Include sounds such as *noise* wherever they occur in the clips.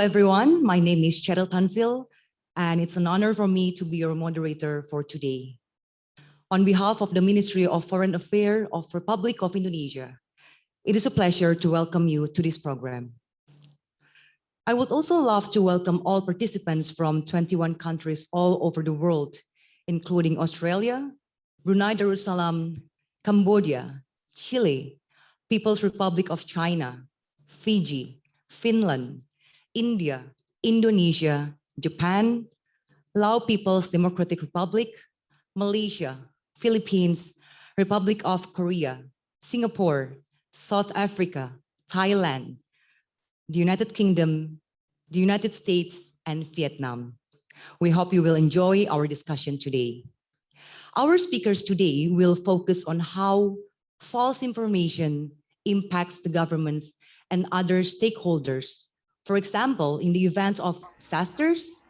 everyone. My name is Cheryl Tansil, and it's an honor for me to be your moderator for today. On behalf of the Ministry of Foreign Affairs of Republic of Indonesia, it is a pleasure to welcome you to this program. I would also love to welcome all participants from 21 countries all over the world, including Australia, Brunei Darussalam, Cambodia, Chile, People's Republic of China, Fiji, Finland, India, Indonesia, Japan, Lao People's Democratic Republic, Malaysia, Philippines, Republic of Korea, Singapore, South Africa, Thailand, the United Kingdom, the United States, and Vietnam. We hope you will enjoy our discussion today. Our speakers today will focus on how false information impacts the governments and other stakeholders. For example, in the event of disasters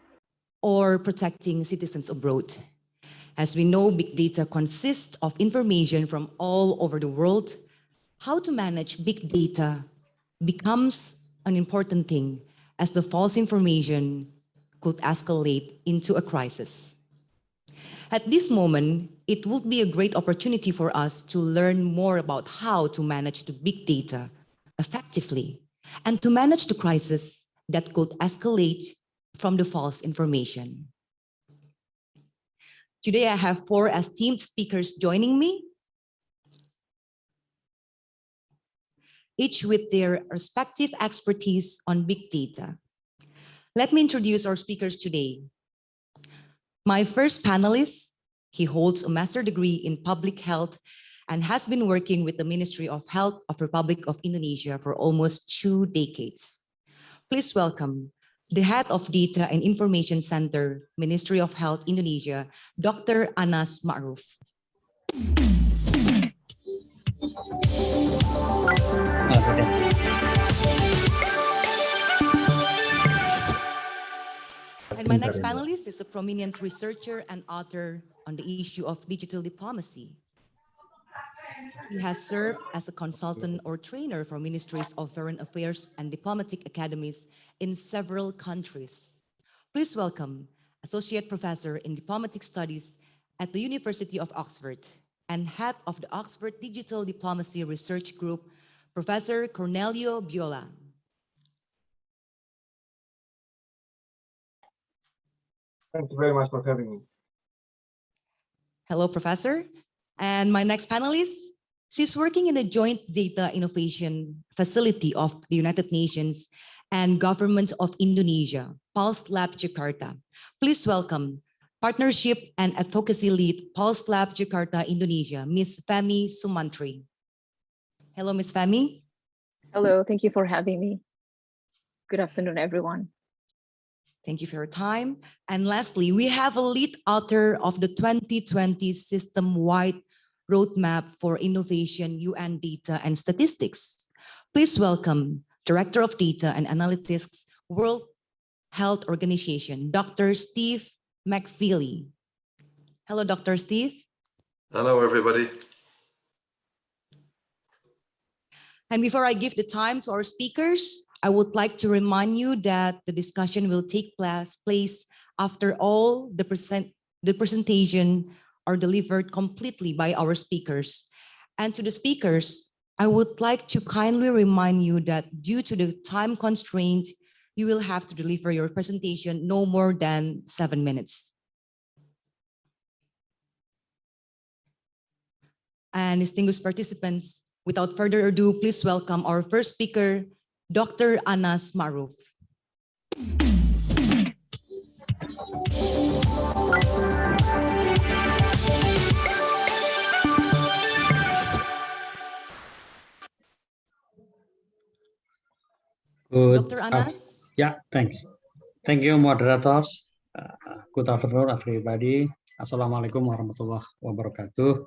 or protecting citizens abroad. As we know, big data consists of information from all over the world. How to manage big data becomes an important thing as the false information could escalate into a crisis. At this moment, it would be a great opportunity for us to learn more about how to manage the big data effectively and to manage the crisis that could escalate from the false information. Today, I have four esteemed speakers joining me, each with their respective expertise on big data. Let me introduce our speakers today. My first panelist, he holds a master's degree in public health and has been working with the Ministry of Health of Republic of Indonesia for almost two decades. Please welcome the head of Data and Information Center, Ministry of Health Indonesia, Dr. Anas Ma'ruf. And my next panelist is a prominent researcher and author on the issue of digital diplomacy. He has served as a consultant or trainer for ministries of foreign affairs and diplomatic academies in several countries. Please welcome Associate Professor in Diplomatic Studies at the University of Oxford and head of the Oxford Digital Diplomacy Research Group, Professor Corneliu Bjola. Thank you very much for having me. Hello, Professor. And my next panelist, she's working in a joint data innovation facility of the United Nations and Government of Indonesia, Pulse Lab Jakarta. Please welcome Partnership and Advocacy Lead, Pulse Lab Jakarta, Indonesia, Ms. Femi Sumantri. Hello, Ms. Femi. Hello, thank you for having me. Good afternoon, everyone. Thank you for your time. And lastly, we have a lead author of the 2020 system-wide roadmap for innovation, UN data and statistics. Please welcome Director of Data and Analytics, World Health Organization, Dr. Steve MacFeely. Hello, Dr. Steve. Hello, everybody. And before I give the time to our speakers, I would like to remind you that the discussion will take place, place after all the, present, the presentation are delivered completely by our speakers. And to the speakers, I would like to kindly remind you that due to the time constraint, you will have to deliver your presentation no more than seven minutes. And distinguished participants, without further ado, please welcome our first speaker, Dr. Anas Maruf. Good. Dr. Anas? yeah, thanks. Thank you, moderators. Uh, good afternoon, everybody. Assalamualaikum warahmatullahi wabarakatuh.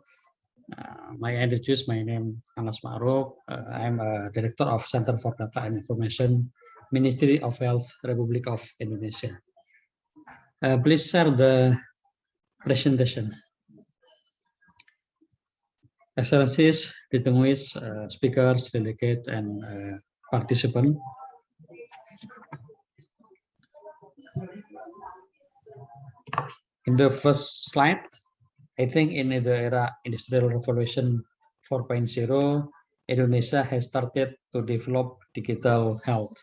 Uh, may I introduce my name Anas Ma'ruf. Uh, I'm a director of Center for Data and Information, Ministry of Health, Republic of Indonesia. Uh, please share the presentation. Excellencies, distinguished uh, speakers, delegate, and uh, participant. In the first slide, I think in the era industrial revolution 4.0, Indonesia has started to develop digital health.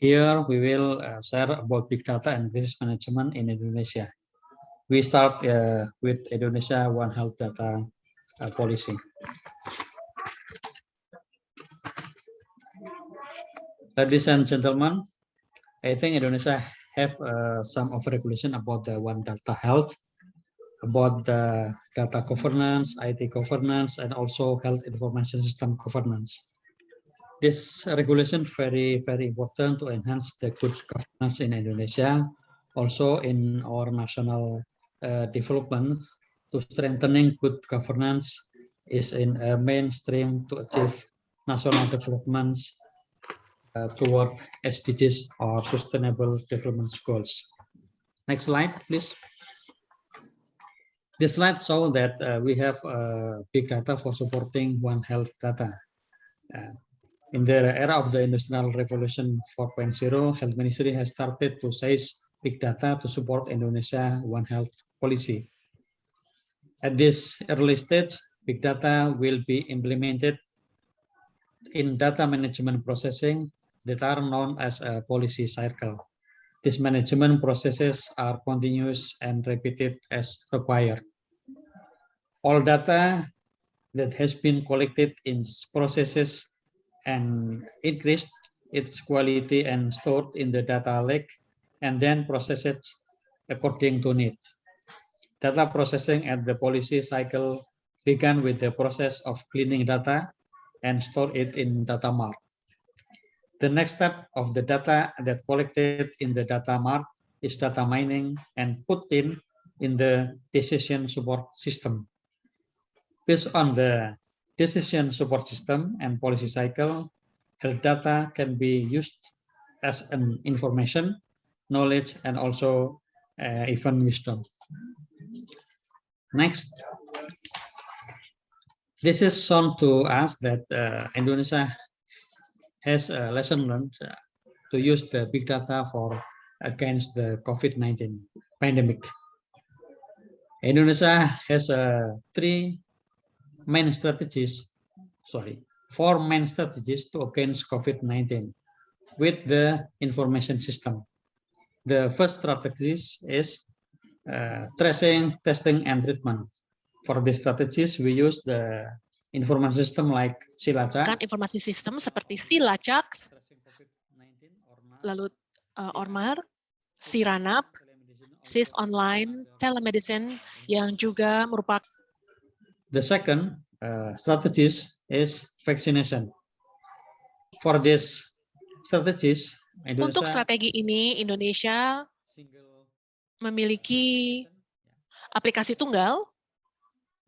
Here we will uh, share about big data and business management in Indonesia. We start uh, with Indonesia One Health Data uh, policy. Ladies and gentlemen, I think Indonesia have uh, some of regulation about the One Data Health, about the data governance, IT governance, and also health information system governance. This regulation very, very important to enhance the good governance in Indonesia, also in our national uh, development to strengthening good governance is in a mainstream to achieve national development uh, toward SDGs or Sustainable Development Goals. Next slide, please. This slide shows that uh, we have uh, big data for supporting One Health data. Uh, in the era of the Industrial Revolution 4.0, Health Ministry has started to seize big data to support Indonesia One Health policy. At this early stage, big data will be implemented in data management processing that are known as a policy cycle. These management processes are continuous and repeated as required. All data that has been collected in processes and increased its quality and stored in the data lake and then processed according to need. Data processing at the policy cycle began with the process of cleaning data and store it in data mart. The next step of the data that collected in the data mart is data mining and put in in the decision support system. Based on the decision support system and policy cycle, health data can be used as an information, knowledge, and also uh, even wisdom. Next, this is shown to us that uh, Indonesia has a lesson learned uh, to use the big data for against the COVID-19 pandemic. Indonesia has uh, three main strategies, sorry, four main strategies to against COVID-19 with the information system. The first strategy is uh, tracing, testing, and treatment. For these strategies, we use the information system like Silacak, kan informasi sistem seperti Silacak, lalu uh, Ormar, Siranap, SIS Online, Telemedicine yang juga merupakan The second uh, strategies is vaccination. For this strategies, untuk Indonesia strategi ini Indonesia memiliki aplikasi tunggal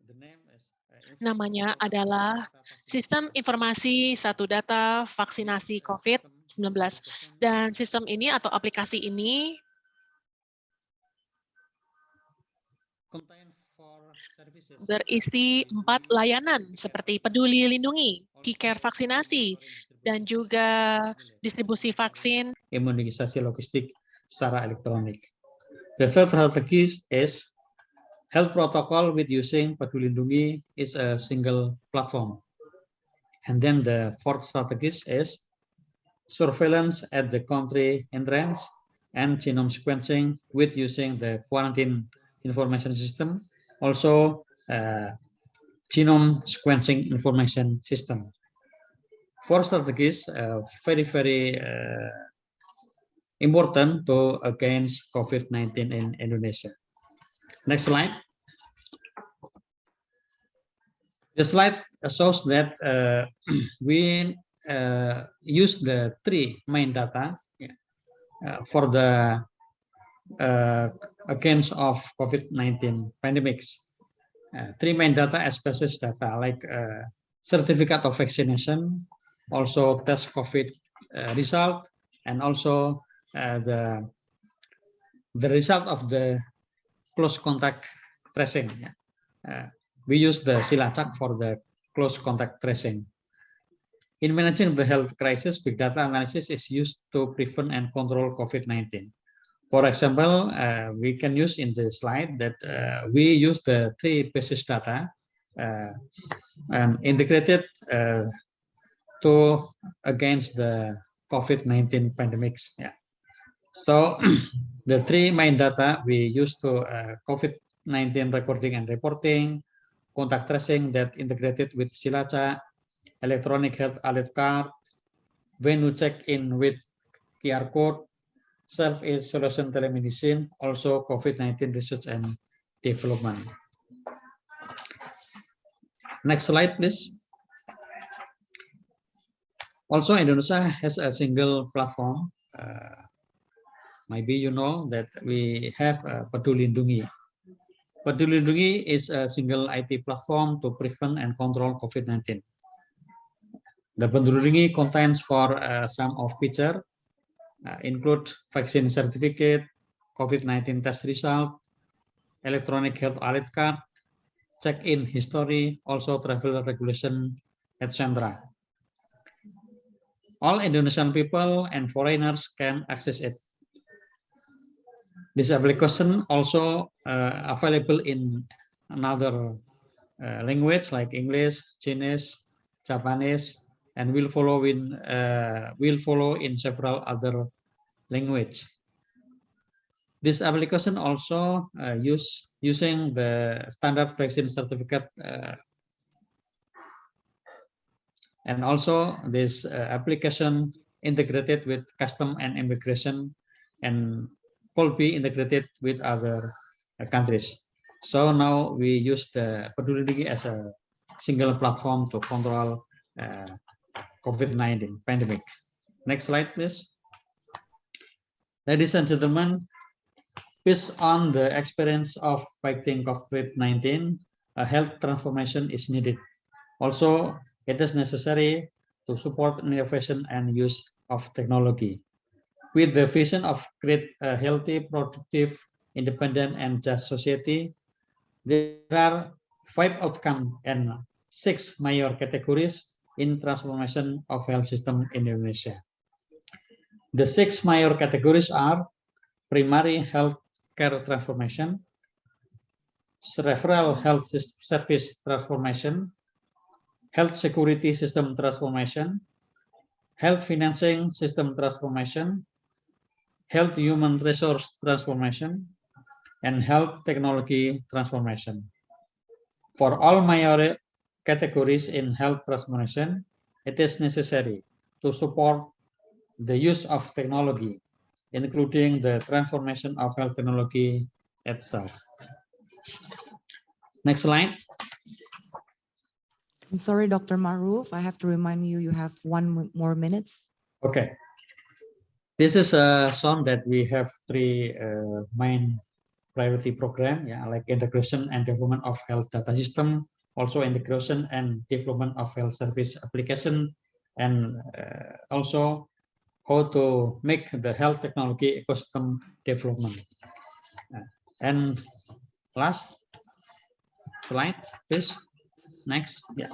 the name is, uh, namanya adalah Sistem Informasi Satu Data Vaksinasi COVID-19 dan sistem ini atau aplikasi ini berisi empat layanan seperti peduli lindungi, KiCare vaksinasi, dan juga distribusi vaksin imunisasi logistik secara elektronik. The third strategy is health protocol with using Peduli Lindungi is a single platform. And then the fourth strategy is surveillance at the country entrance and genome sequencing with using the quarantine information system, also uh, genome sequencing information system. Four strategies uh, very, very uh, important to against COVID-19 in Indonesia. Next slide. The slide shows that uh, *clears throat* we uh, use the three main data uh, for the uh, against of COVID-19 pandemics. Uh, three main data as basis data like uh, certificate of vaccination, also test COVID result, and also the the result of the close contact tracing. yeah. Uh, we use the Silacak for the close contact tracing. In managing the health crisis, big data analysis is used to prevent and control COVID-19. For example, uh, we can use in the slide that uh, we use the three basis data uh, and integrated uh, to against the COVID-19 pandemics. Yeah. So *clears throat* the three main data we use to uh, COVID-19 recording and reporting, contact tracing that integrated with Silaca, electronic health alert card, venue check-in with QR code, self-isolation telemedicine, also COVID-19 research and development. Next slide, please. Also, Indonesia has a single platform. Uh, maybe you know that we have uh, Peduli Lindungi. Peduli Lindungi is a single IT platform to prevent and control COVID-19. The Peduli Lindungi contains for uh, some of feature uh, include vaccine certificate, COVID-19 test result, electronic health alert card, check-in history, also travel regulation, etc. All Indonesian people and foreigners can access it. This application also uh, available in another uh, language like English, Chinese, Japanese, and will follow in uh, will follow in several other language. This application also uh, use using the standard vaccine certificate uh, and also this uh, application integrated with custom and immigration and could be integrated with other uh, countries. So now we use the Peduli as a single platform to control uh, COVID-19 pandemic. Next slide, please. Ladies and gentlemen, based on the experience of fighting COVID-19, a health transformation is needed. Also, it is necessary to support innovation and use of technology. With the vision of create a healthy, productive, independent, and just society, there are five outcomes and six major categories in transformation of health system in Indonesia. The six major categories are primary health care transformation, referral health service transformation, health security system transformation, health financing system transformation, health human resource transformation, and health technology transformation. For all major categories in health transformation, it is necessary to support the use of technology, including the transformation of health technology itself. Next slide. I'm sorry, Dr. Maruf, I have to remind you, you have one more minutes. Okay. This is a song that we have three uh, main priority program, yeah, like integration and development of health data system, also integration and development of health service application, and uh, also how to make the health technology ecosystem development. And last slide, please. Next, yeah.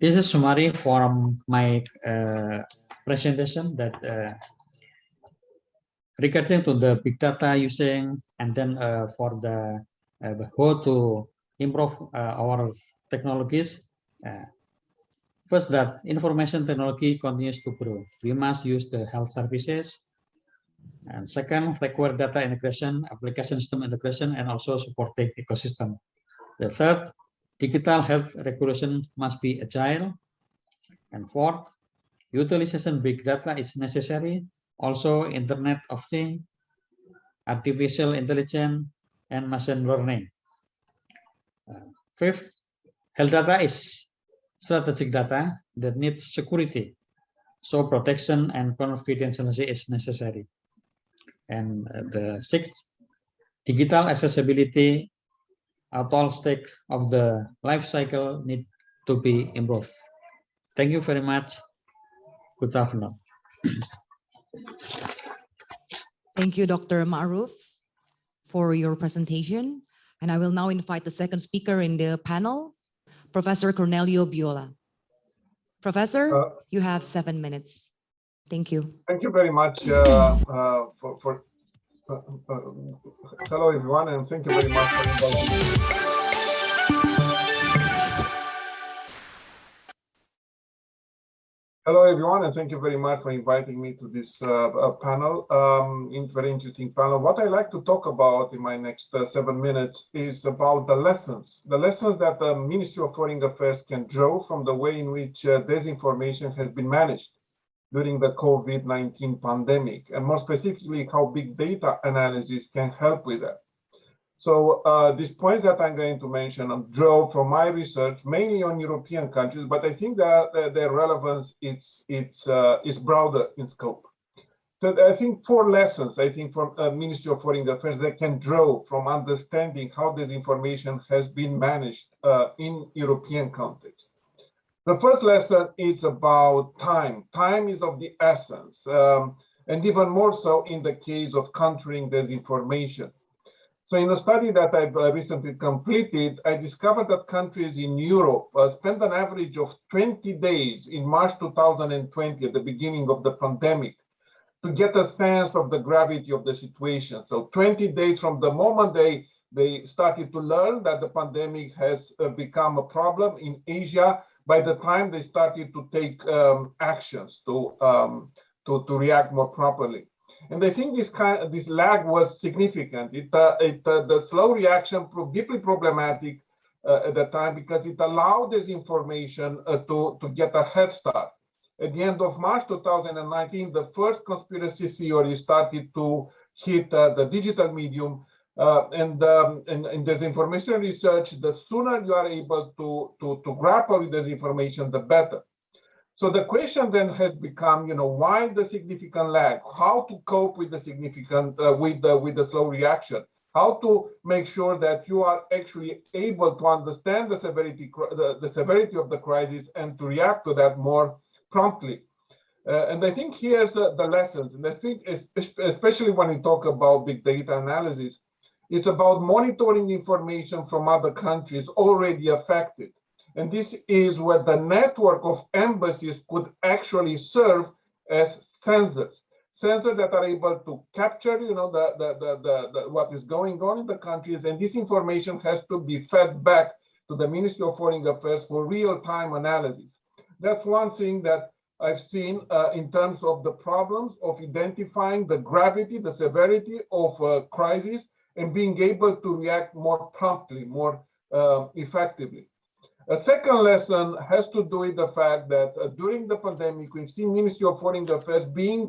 This is summary from my uh, presentation that uh, regarding to the big data using and then uh, for the uh, how to improve uh, our technologies. uh, first, that information technology continues to grow. We must use the health services. And second, require data integration, application system integration, and also supporting ecosystem. The third, digital health regulation must be agile. And fourth, utilization big data is necessary. Also, Internet of Things, artificial intelligence, and machine learning. Uh, fifth, health data is strategic data that needs security. So protection and confidentiality is necessary. And uh, the sixth, digital accessibility at all stakes of the life cycle need to be improved. Thank you very much. Good afternoon. Thank you, Dr. Maruf, for your presentation. And I will now invite the second speaker in the panel, Professor Corneliu Bjola. Professor, Uh, you have seven minutes. Thank you. Thank you very much uh, uh, for, for Hello, everyone, and thank you very much for inviting Hello, everyone, and thank you very much for inviting me to this uh, uh, panel. Um, very interesting panel. What I like to talk about in my next uh, seven minutes is about the lessons, the lessons that the Ministry of Foreign Affairs can draw from the way in which uh, disinformation has been managed during the COVID-19 pandemic, and more specifically, how big data analysis can help with that. So uh, these points that I'm going to mention um, draw from my research, mainly on European countries, but I think that their relevance is it's uh, is broader in scope. So I think four lessons, I think, from uh, Ministry of Foreign Affairs that can draw from understanding how this information has been managed uh, in European context. The first lesson is about time. Time is of the essence, um, and even more so in the case of countering disinformation. So in a study that I've uh, recently completed, I discovered that countries in Europe uh, spent an average of 20 days in March 2020, at the beginning of the pandemic, to get a sense of the gravity of the situation. So 20 days from the moment they, they started to learn that the pandemic has uh, become a problem in Asia, by the time they started to take um, actions to, um, to, to react more properly. And I think this kind, this lag was significant. It, uh, it uh, the slow reaction proved deeply problematic uh, at the time because it allowed this information uh, to to get a head start. At the end of March 2019, the first conspiracy theory started to hit uh, the digital medium. Uh, and um, in, in disinformation research, the sooner you are able to, to, to grapple with this information, the better. So the question then has become, you know, why the significant lag? How to cope with the significant, uh, with the with the slow reaction? How to make sure that you are actually able to understand the severity, the, the severity of the crisis and to react to that more promptly. Uh, and I think here's uh, the lessons. And I think especially when we talk about big data analysis, it's about monitoring information from other countries already affected and this is where the network of embassies could actually serve as sensors, sensors that are able to capture, you know, the, the, the, the, what is going on in the countries. And this information has to be fed back to the Ministry of Foreign Affairs for real-time analysis. That's one thing that I've seen uh, in terms of the problems of identifying the gravity, the severity of uh, crisis, and being able to react more promptly, more uh, effectively. A second lesson has to do with the fact that uh, during the pandemic, we've seen Ministry of Foreign Affairs being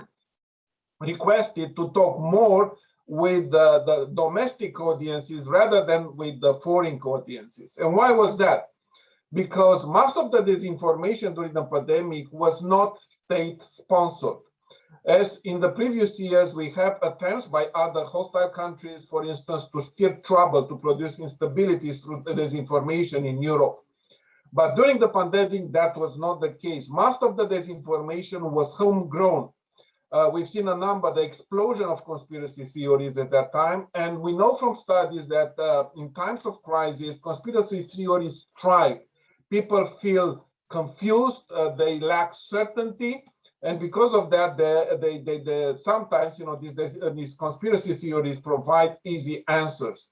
requested to talk more with uh, the domestic audiences rather than with the foreign audiences. And why was that? Because most of the disinformation during the pandemic was not state sponsored. As in the previous years, we have attempts by other hostile countries, for instance, to stir trouble, to produce instability through disinformation in Europe. But during the pandemic, that was not the case. Most of the disinformation was homegrown. Uh, we've seen a number, the explosion of conspiracy theories at that time. And we know from studies that uh, in times of crisis, conspiracy theories thrive. People feel confused, uh, they lack certainty. And because of that, they, they, they, they sometimes, you know, these, these conspiracy theories provide easy answers.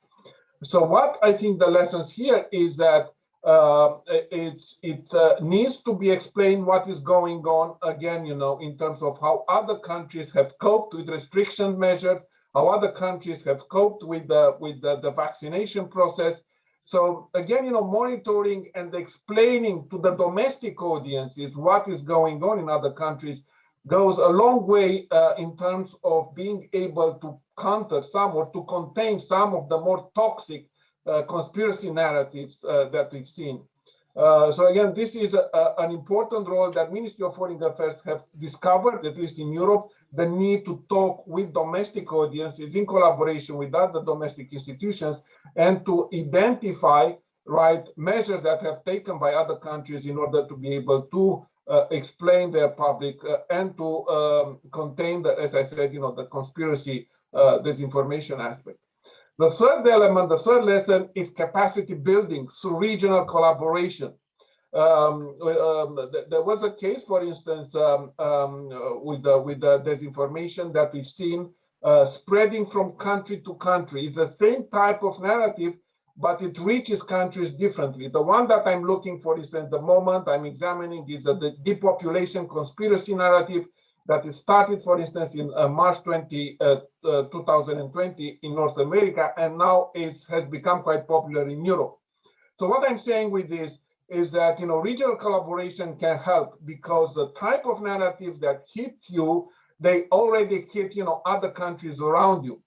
So what I think the lessons here is that uh, it's it uh, needs to be explained what is going on. Again you know in terms of how other countries have coped with restriction measures how other countries have coped with the with the, the vaccination process. So again you know monitoring and explaining to the domestic audiences what is going on in other countries goes a long way uh, in terms of being able to counter some or to contain some of the more toxic conspiracy narratives uh, that we've seen. Uh, so again, this is a, a, an important role that Ministry of Foreign Affairs have discovered, at least in Europe, the need to talk with domestic audiences in collaboration with other domestic institutions and to identify right measures that have taken by other countries in order to be able to uh, explain their public uh, and to um, contain the, as I said, you know, the conspiracy uh, disinformation aspect. The third element, the third lesson is capacity building through regional collaboration. Um, um, th there was a case, for instance, um, um with the, with the disinformation that we've seen uh, spreading from country to country. It's the same type of narrative, but it reaches countries differently. The one that I'm looking for is at the moment I'm examining is uh, the depopulation conspiracy narrative that is started, for instance, in uh, March 20, uh, uh, 2020 in North America, and now it has become quite popular in Europe. So what I'm saying with this is that, you know, regional collaboration can help because the type of narrative that hit you, they already hit, you know, other countries around you.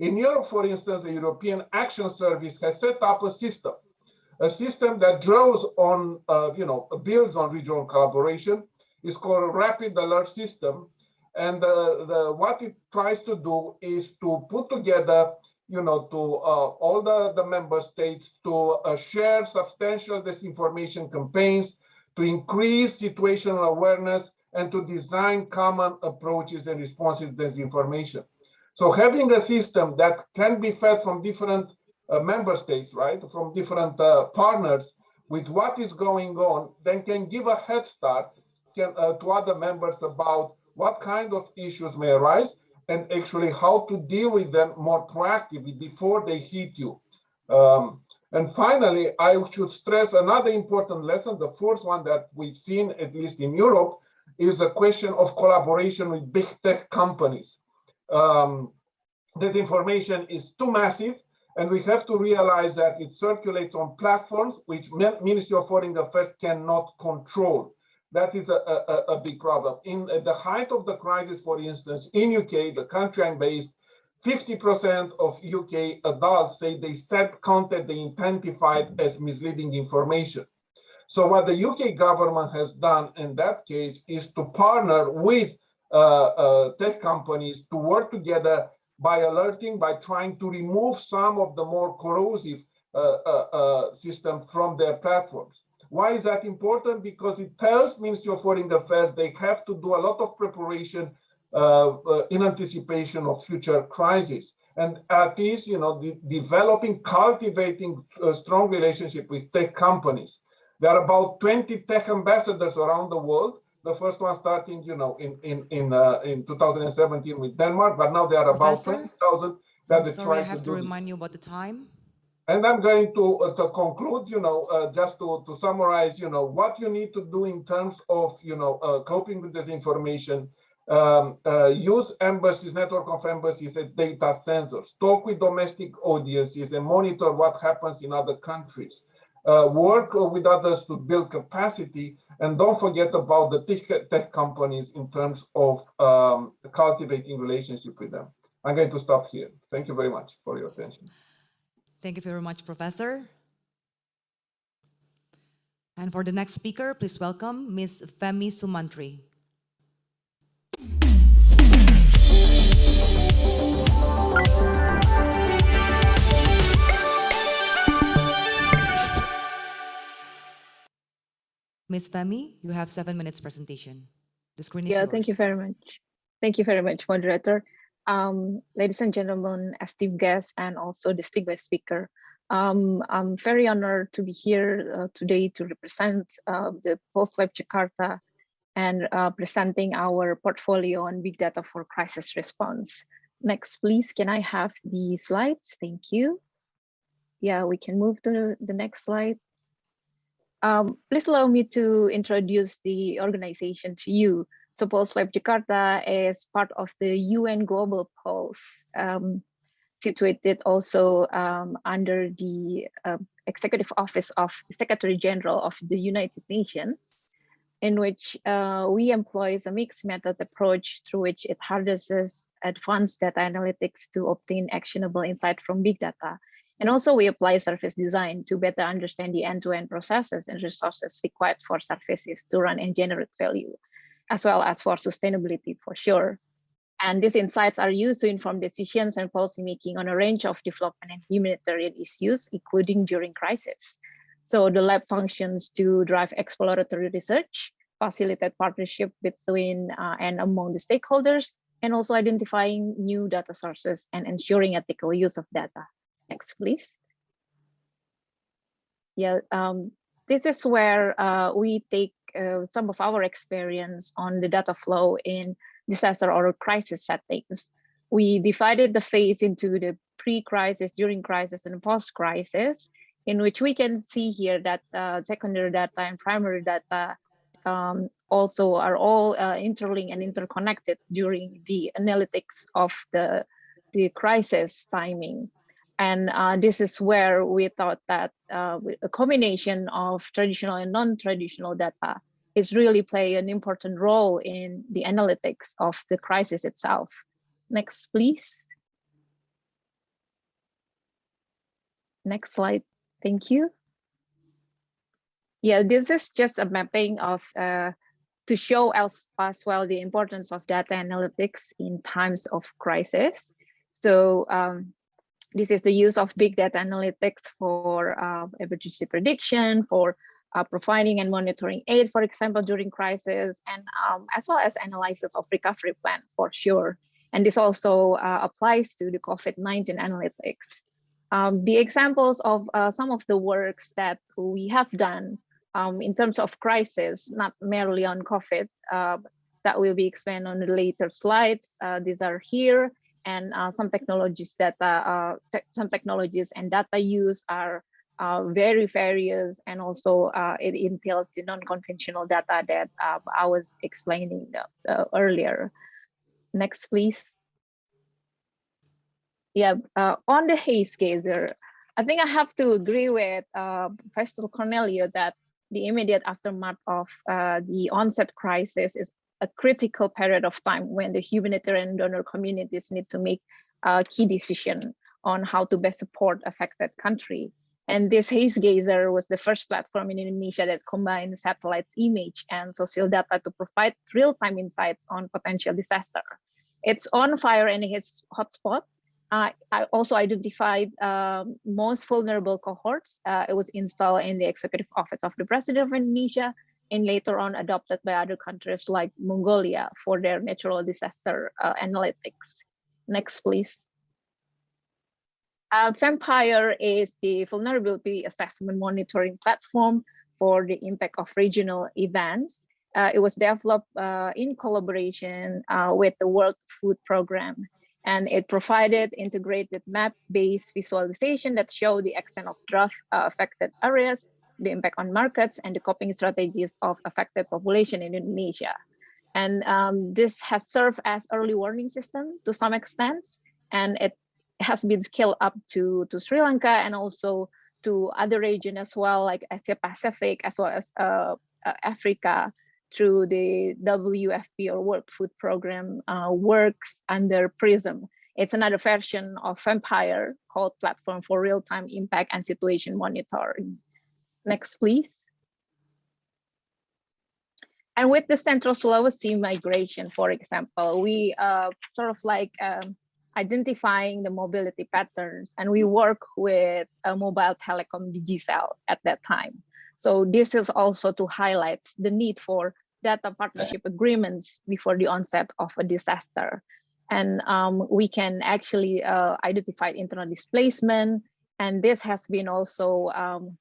In Europe, for instance, the European Action Service has set up a system, a system that draws on, uh, you know, builds on regional collaboration. It's called Rapid Alert System. And the, what it tries to do is to put together, you know, to uh, all the, the member states to uh, share substantial disinformation campaigns, to increase situational awareness, and to design common approaches and responses to disinformation. So having a system that can be fed from different uh, member states, right, from different uh, partners with what is going on, then can give a head start uh, to other members about what kind of issues may arise and actually how to deal with them more proactively before they hit you. Um, and finally, I should stress another important lesson, the fourth one that we've seen, at least in Europe, is a question of collaboration with big tech companies um, this information is too massive, and we have to realize that it circulates on platforms which Ministry of Foreign Affairs cannot control. That is a, a, a big problem. In at the height of the crisis, for instance, in UK, the country I'm based, 50% of UK adults say they said content they identified as misleading information. So what the UK government has done in that case is to partner with uh, uh, tech companies to work together by alerting, by trying to remove some of the more corrosive uh, system from their platforms. Why is that important? Because it tells Ministry of Foreign Affairs they have to do a lot of preparation uh, uh, in anticipation of future crises. And at least, you know, de developing, cultivating a strong relationship with tech companies. There are about 20 tech ambassadors around the world the first one starting, you know, in in in uh, in 2017 with Denmark, but now there are about 20,000 that are Sorry, I have to to remind you about the time. And I'm going to uh, to conclude, you know, uh, just to to summarize, you know, what you need to do in terms of, you know, uh, coping with this information. Um, uh, use embassies, network of embassies as data sensors. Talk with domestic audiences and monitor what happens in other countries. Uh, work with others to build capacity and don't forget about the tech, tech companies in terms of um, cultivating relationship with them. I'm going to stop here. Thank you very much for your attention. Thank you very much, Professor. And for the next speaker, please welcome Ms. Femi Sumantri. Ms. Femi, you have seven minutes presentation. The screen is Yeah, yours. thank you very much. Thank you very much, moderator. Um, ladies and gentlemen, esteemed guests, and also distinguished speaker. Um, I'm very honored to be here uh, today to represent uh, the Pulse Lab Jakarta and uh, presenting our portfolio on big data for crisis response. Next, please, can I have the slides? Thank you. Yeah, we can move to the next slide. Um, please allow me to introduce the organization to you. So Pulse Lab Jakarta is part of the UN Global Pulse, um, situated also um, under the uh, Executive Office of the Secretary General of the United Nations, in which uh, we employ a mixed method approach through which it harnesses advanced data analytics to obtain actionable insight from big data. And also we apply service design to better understand the end-to-end -end processes and resources required for services to run and generate value, as well as for sustainability for sure. And these insights are used to inform decisions and policy making on a range of development and humanitarian issues, including during crisis. So the lab functions to drive exploratory research, facilitate partnership between uh, and among the stakeholders, and also identifying new data sources and ensuring ethical use of data. Next, please. Yeah, um, this is where uh, we take uh, some of our experience on the data flow in disaster or crisis settings. we divided the phase into the pre-crisis, during crisis, and post-crisis, in which we can see here that uh, secondary data and primary data um, also are all uh, interlinked and interconnected during the analytics of the, the crisis timing. And uh, this is where we thought that uh, a combination of traditional and non-traditional data is really play an important role in the analytics of the crisis itself. Next, please. Next slide. Thank you. Yeah, this is just a mapping of uh, to show as, as well the importance of data analytics in times of crisis. So um, this is the use of big data analytics for uh, emergency prediction, for uh, providing and monitoring aid, for example, during crisis, and um, as well as analysis of recovery plan for sure. And this also uh, applies to the COVID-19 analytics. Um, the examples of uh, some of the works that we have done um, in terms of crisis, not merely on COVID, uh, that will be explained on the later slides. Uh, these are here, and uh, some technologies that uh, te some technologies and data use are uh, very various, and also it entails the non-conventional data that I was explaining earlier. Next, please. Yeah, on the haze gazer, I think I have to agree with uh, Professor Corneliu that the immediate aftermath of uh, the onset crisis is a critical period of time when the humanitarian donor communities need to make a key decision on how to best support affected country. And this Haze Gazer was the first platform in Indonesia that combined satellites image and social data to provide real-time insights on potential disaster. It's on fire and its hotspot uh, I also identified um, most vulnerable cohorts. Uh, it was installed in the Executive Office of the President of Indonesia and later on adopted by other countries like Mongolia for their natural disaster uh, analytics. Next, please. Uh, Vampire is the vulnerability assessment monitoring platform for the impact of regional events. Uh, it was developed uh, in collaboration with the World Food Programme and it provided integrated map-based visualization that show the extent of drought uh, affected areas, the impact on markets, and the coping strategies of affected population in Indonesia. And um, this has served as early warning system to some extent, and it has been scaled up to, to Sri Lanka and also to other region as well, like Asia Pacific, as well as uh, uh, Africa, through the WFP or World Food Program uh, works under PRISM. It's another version of Vampire called Platform for Real-Time Impact and Situation Monitoring. Next, please. And with the Central Sulawesi migration, for example, we uh, sort of like um, identifying the mobility patterns and we work with a mobile telecom Digicel at that time. So this is also to highlight the need for data partnership agreements before the onset of a disaster. And um, we can actually uh, identify internal displacement. And this has been also um,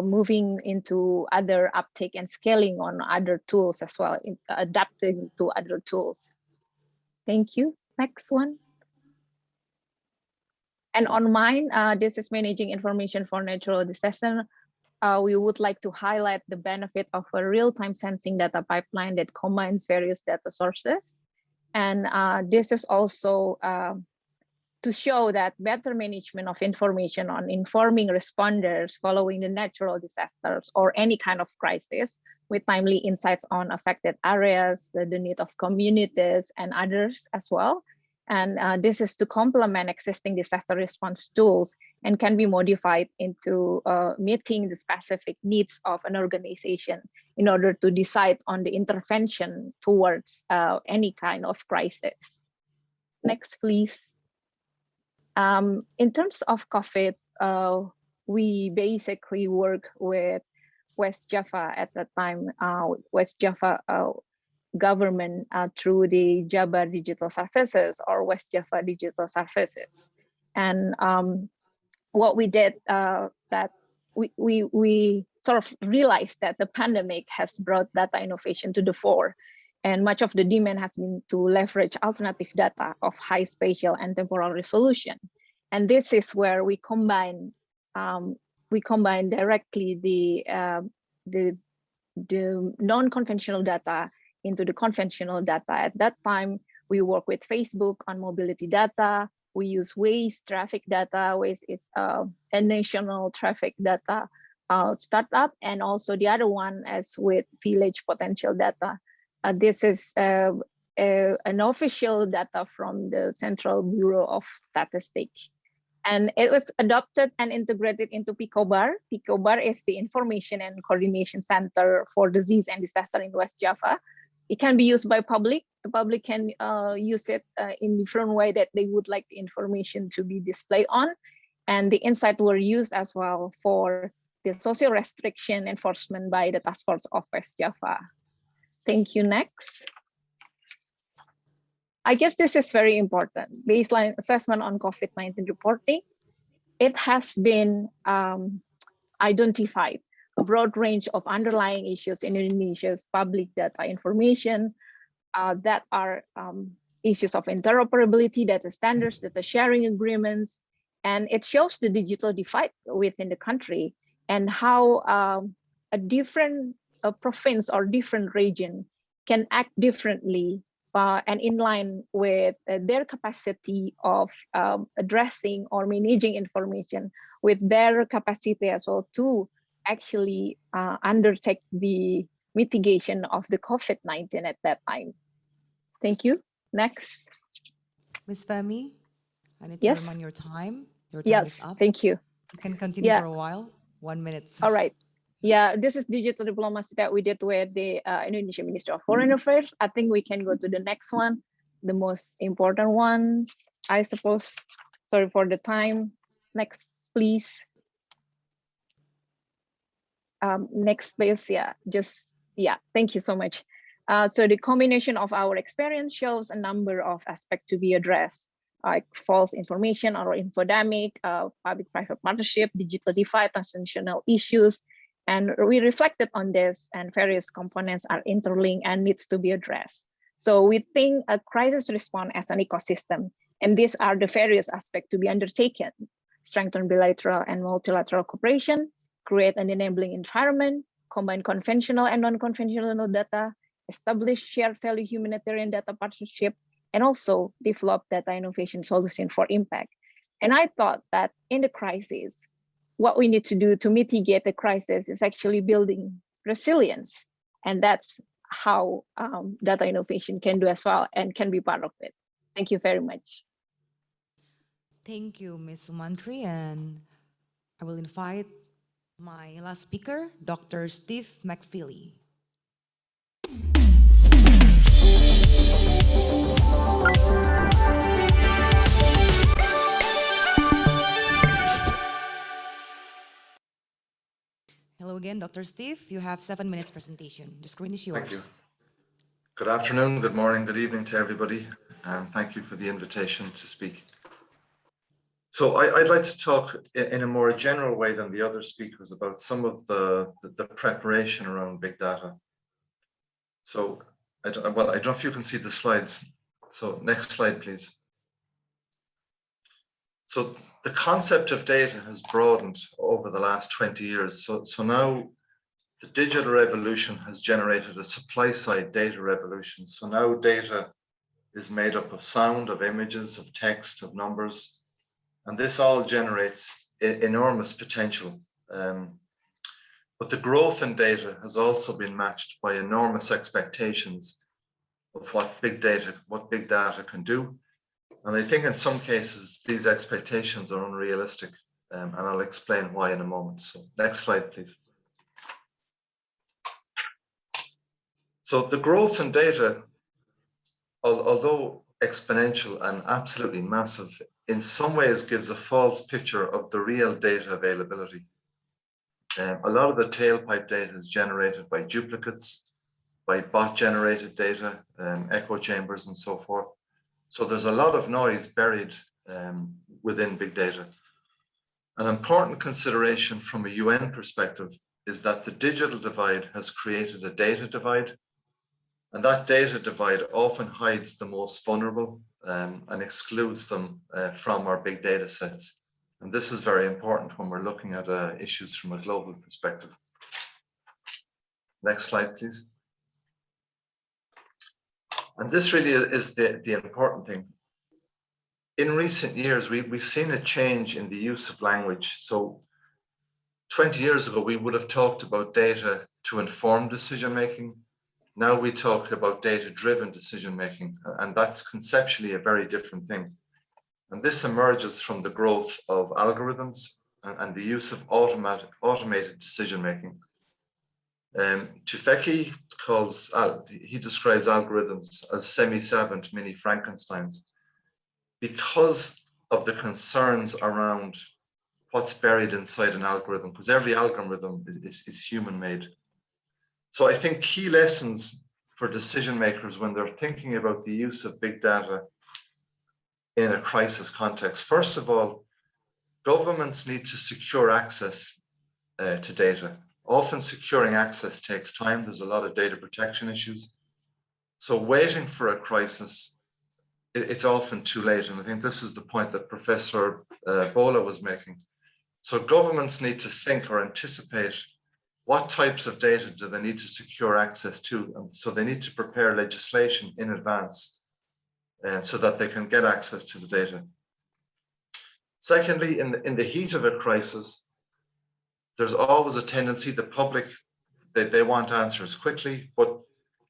moving into other uptake and scaling on other tools as well, in, adapting to other tools. Thank you. Next one. And on mine, uh, this is managing information for natural disaster uh, we would like to highlight the benefit of a real-time sensing data pipeline that combines various data sources. And uh, this is also uh, to show that better management of information on informing responders following the natural disasters or any kind of crisis with timely insights on affected areas, the, the need of communities and others as well. And uh, this is to complement existing disaster response tools and can be modified into uh, meeting the specific needs of an organization in order to decide on the intervention towards uh, any kind of crisis. Next, please. Um, in terms of COVID, uh, we basically work with West Java at that time. Uh, West Java uh, government uh, through the Jabar Digital Services or West Java Digital Services. And um, what we did uh, that we, we, we sort of realized that the pandemic has brought data innovation to the fore. And much of the demand has been to leverage alternative data of high spatial and temporal resolution. And this is where we combine um, we combine directly the uh, the the non-conventional data into the conventional data. At that time, we work with Facebook on mobility data. We use Waze traffic data. Waze is uh, a national traffic data uh, startup, and also the other one is with village potential data. Uh, this is uh, a, an official data from the Central Bureau of Statistics. And it was adopted and integrated into PIKOBAR. PIKOBAR is the Information and Coordination Center for Disease and Disaster in West Java. It can be used by public. The public can uh, use it uh, in different way that they would like the information to be displayed on. And the insight were used as well for the social restriction enforcement by the Task Force of West Java. Thank you. Next. I guess this is very important. Baseline assessment on COVID-19 reporting. It has been um, identified a broad range of underlying issues in Indonesia's public data information uh, that are um, issues of interoperability, data standards, data sharing agreements, and it shows the digital divide within the country and how um, a different a province or different region can act differently uh, and in line with uh, their capacity of um, addressing or managing information with their capacity as well to actually uh, undertake the mitigation of the COVID-19 at that time. Thank you. Next. Ms. Femi, I need to Yes. remind your time. Your time Yes, is up. thank you. You can continue Yeah. for a while. One minute. All right. Yeah, this is digital diplomacy that we did with the uh, Indonesian Ministry of Foreign Affairs. I think we can go to the next one, the most important one, I suppose. Sorry for the time. Next, please. Um, next, please. Yeah, just, yeah, thank you so much. Uh, so the combination of our experience shows a number of aspects to be addressed, like false information or infodemic, uh, public-private partnership, digital divide, transnational issues, and we reflected on this and various components are interlinked and needs to be addressed. So we think a crisis response as an ecosystem, and these are the various aspects to be undertaken. Strengthen bilateral and multilateral cooperation, create an enabling environment, combine conventional and non-conventional data, establish shared value humanitarian data partnership, and also develop data innovation solution for impact. And I thought that in the crisis, what we need to do to mitigate the crisis is actually building resilience. And that's how um, data innovation can do as well and can be part of it. Thank you very much. Thank you, Ms. Sumantri, and I will invite my last speaker, Dr. Steve MacFeely. Hello again, Dr. Steve. You have seven minutes presentation. The screen is yours. Thank you. Good afternoon, good morning, good evening to everybody, and thank you for the invitation to speak. So I, would like to talk in, a more general way than the other speakers about some of the, the, the preparation around big data. So, I well, I don't know if you can see the slides. So next slide, please. So the concept of data has broadened over the last 20 years. So, so now the digital revolution has generated a supply side data revolution. So now data is made up of sound, of images, of text, of numbers, and this all generates enormous potential. Um, but the growth in data has also been matched by enormous expectations of what big data, what big data can do. And I think in some cases, these expectations are unrealistic. Um, and I'll explain why in a moment. So next slide, please. So the growth in data, although exponential and absolutely massive, in some ways gives a false picture of the real data availability. Um, a lot of the tailpipe data is generated by duplicates, by bot generated data, um, echo chambers and so forth. So there's a lot of noise buried um, within big data. An important consideration from a UN perspective is that the digital divide has created a data divide And that data divide often hides the most vulnerable um, and excludes them uh, from our big data sets. And this is very important when we're looking at uh, issues from a global perspective. Next slide, please. And this really is the, the important thing. In recent years, we, we've seen a change in the use of language. So 20 years ago, we would have talked about data to inform decision making. Now we talk about data-driven decision making, and that's conceptually a very different thing. And this emerges from the growth of algorithms and, and the use of automatic, automated decision making. Um, Tufekci calls, out, he describes algorithms as semi-savant mini Frankensteins because of the concerns around what's buried inside an algorithm, because every algorithm is, is human made. So I think key lessons for decision makers when they're thinking about the use of big data in a crisis context. First of all, governments need to secure access uh, to data. Often securing access takes time. There's a lot of data protection issues. So waiting for a crisis, it, it's often too late. And I think this is the point that Professor uh, Bjola was making. So governments need to think or anticipate what types of data do they need to secure access to? And so they need to prepare legislation in advance uh, so that they can get access to the data. Secondly, in the, in the heat of a crisis, there's always a tendency, the public, they, they want answers quickly, but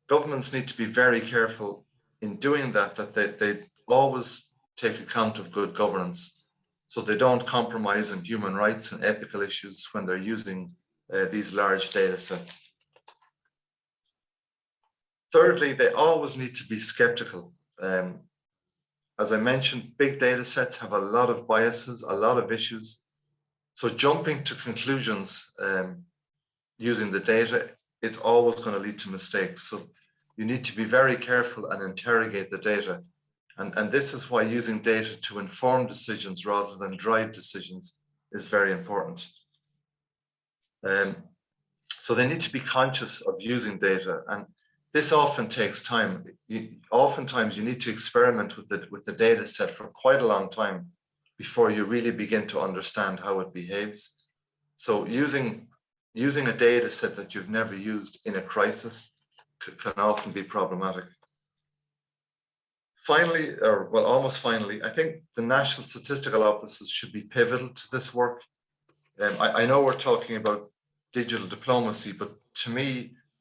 governments need to be very careful in doing that, that they, they always take account of good governance. So they don't compromise on human rights and ethical issues when they're using uh, these large data sets. Thirdly, they always need to be skeptical. Um, as I mentioned, big data sets have a lot of biases, a lot of issues. So jumping to conclusions um, using the data, it's always going to lead to mistakes. So you need to be very careful and interrogate the data. And, and this is why using data to inform decisions rather than drive decisions is very important. Um, so they need to be conscious of using data and this often takes time. You, oftentimes you need to experiment with the, with the data set for quite a long time before you really begin to understand how it behaves. So using, using a data set that you've never used in a crisis can often be problematic. Finally, or well, almost finally, I think the national statistical offices should be pivotal to this work. Um, I, I know we're talking about digital diplomacy, but to me,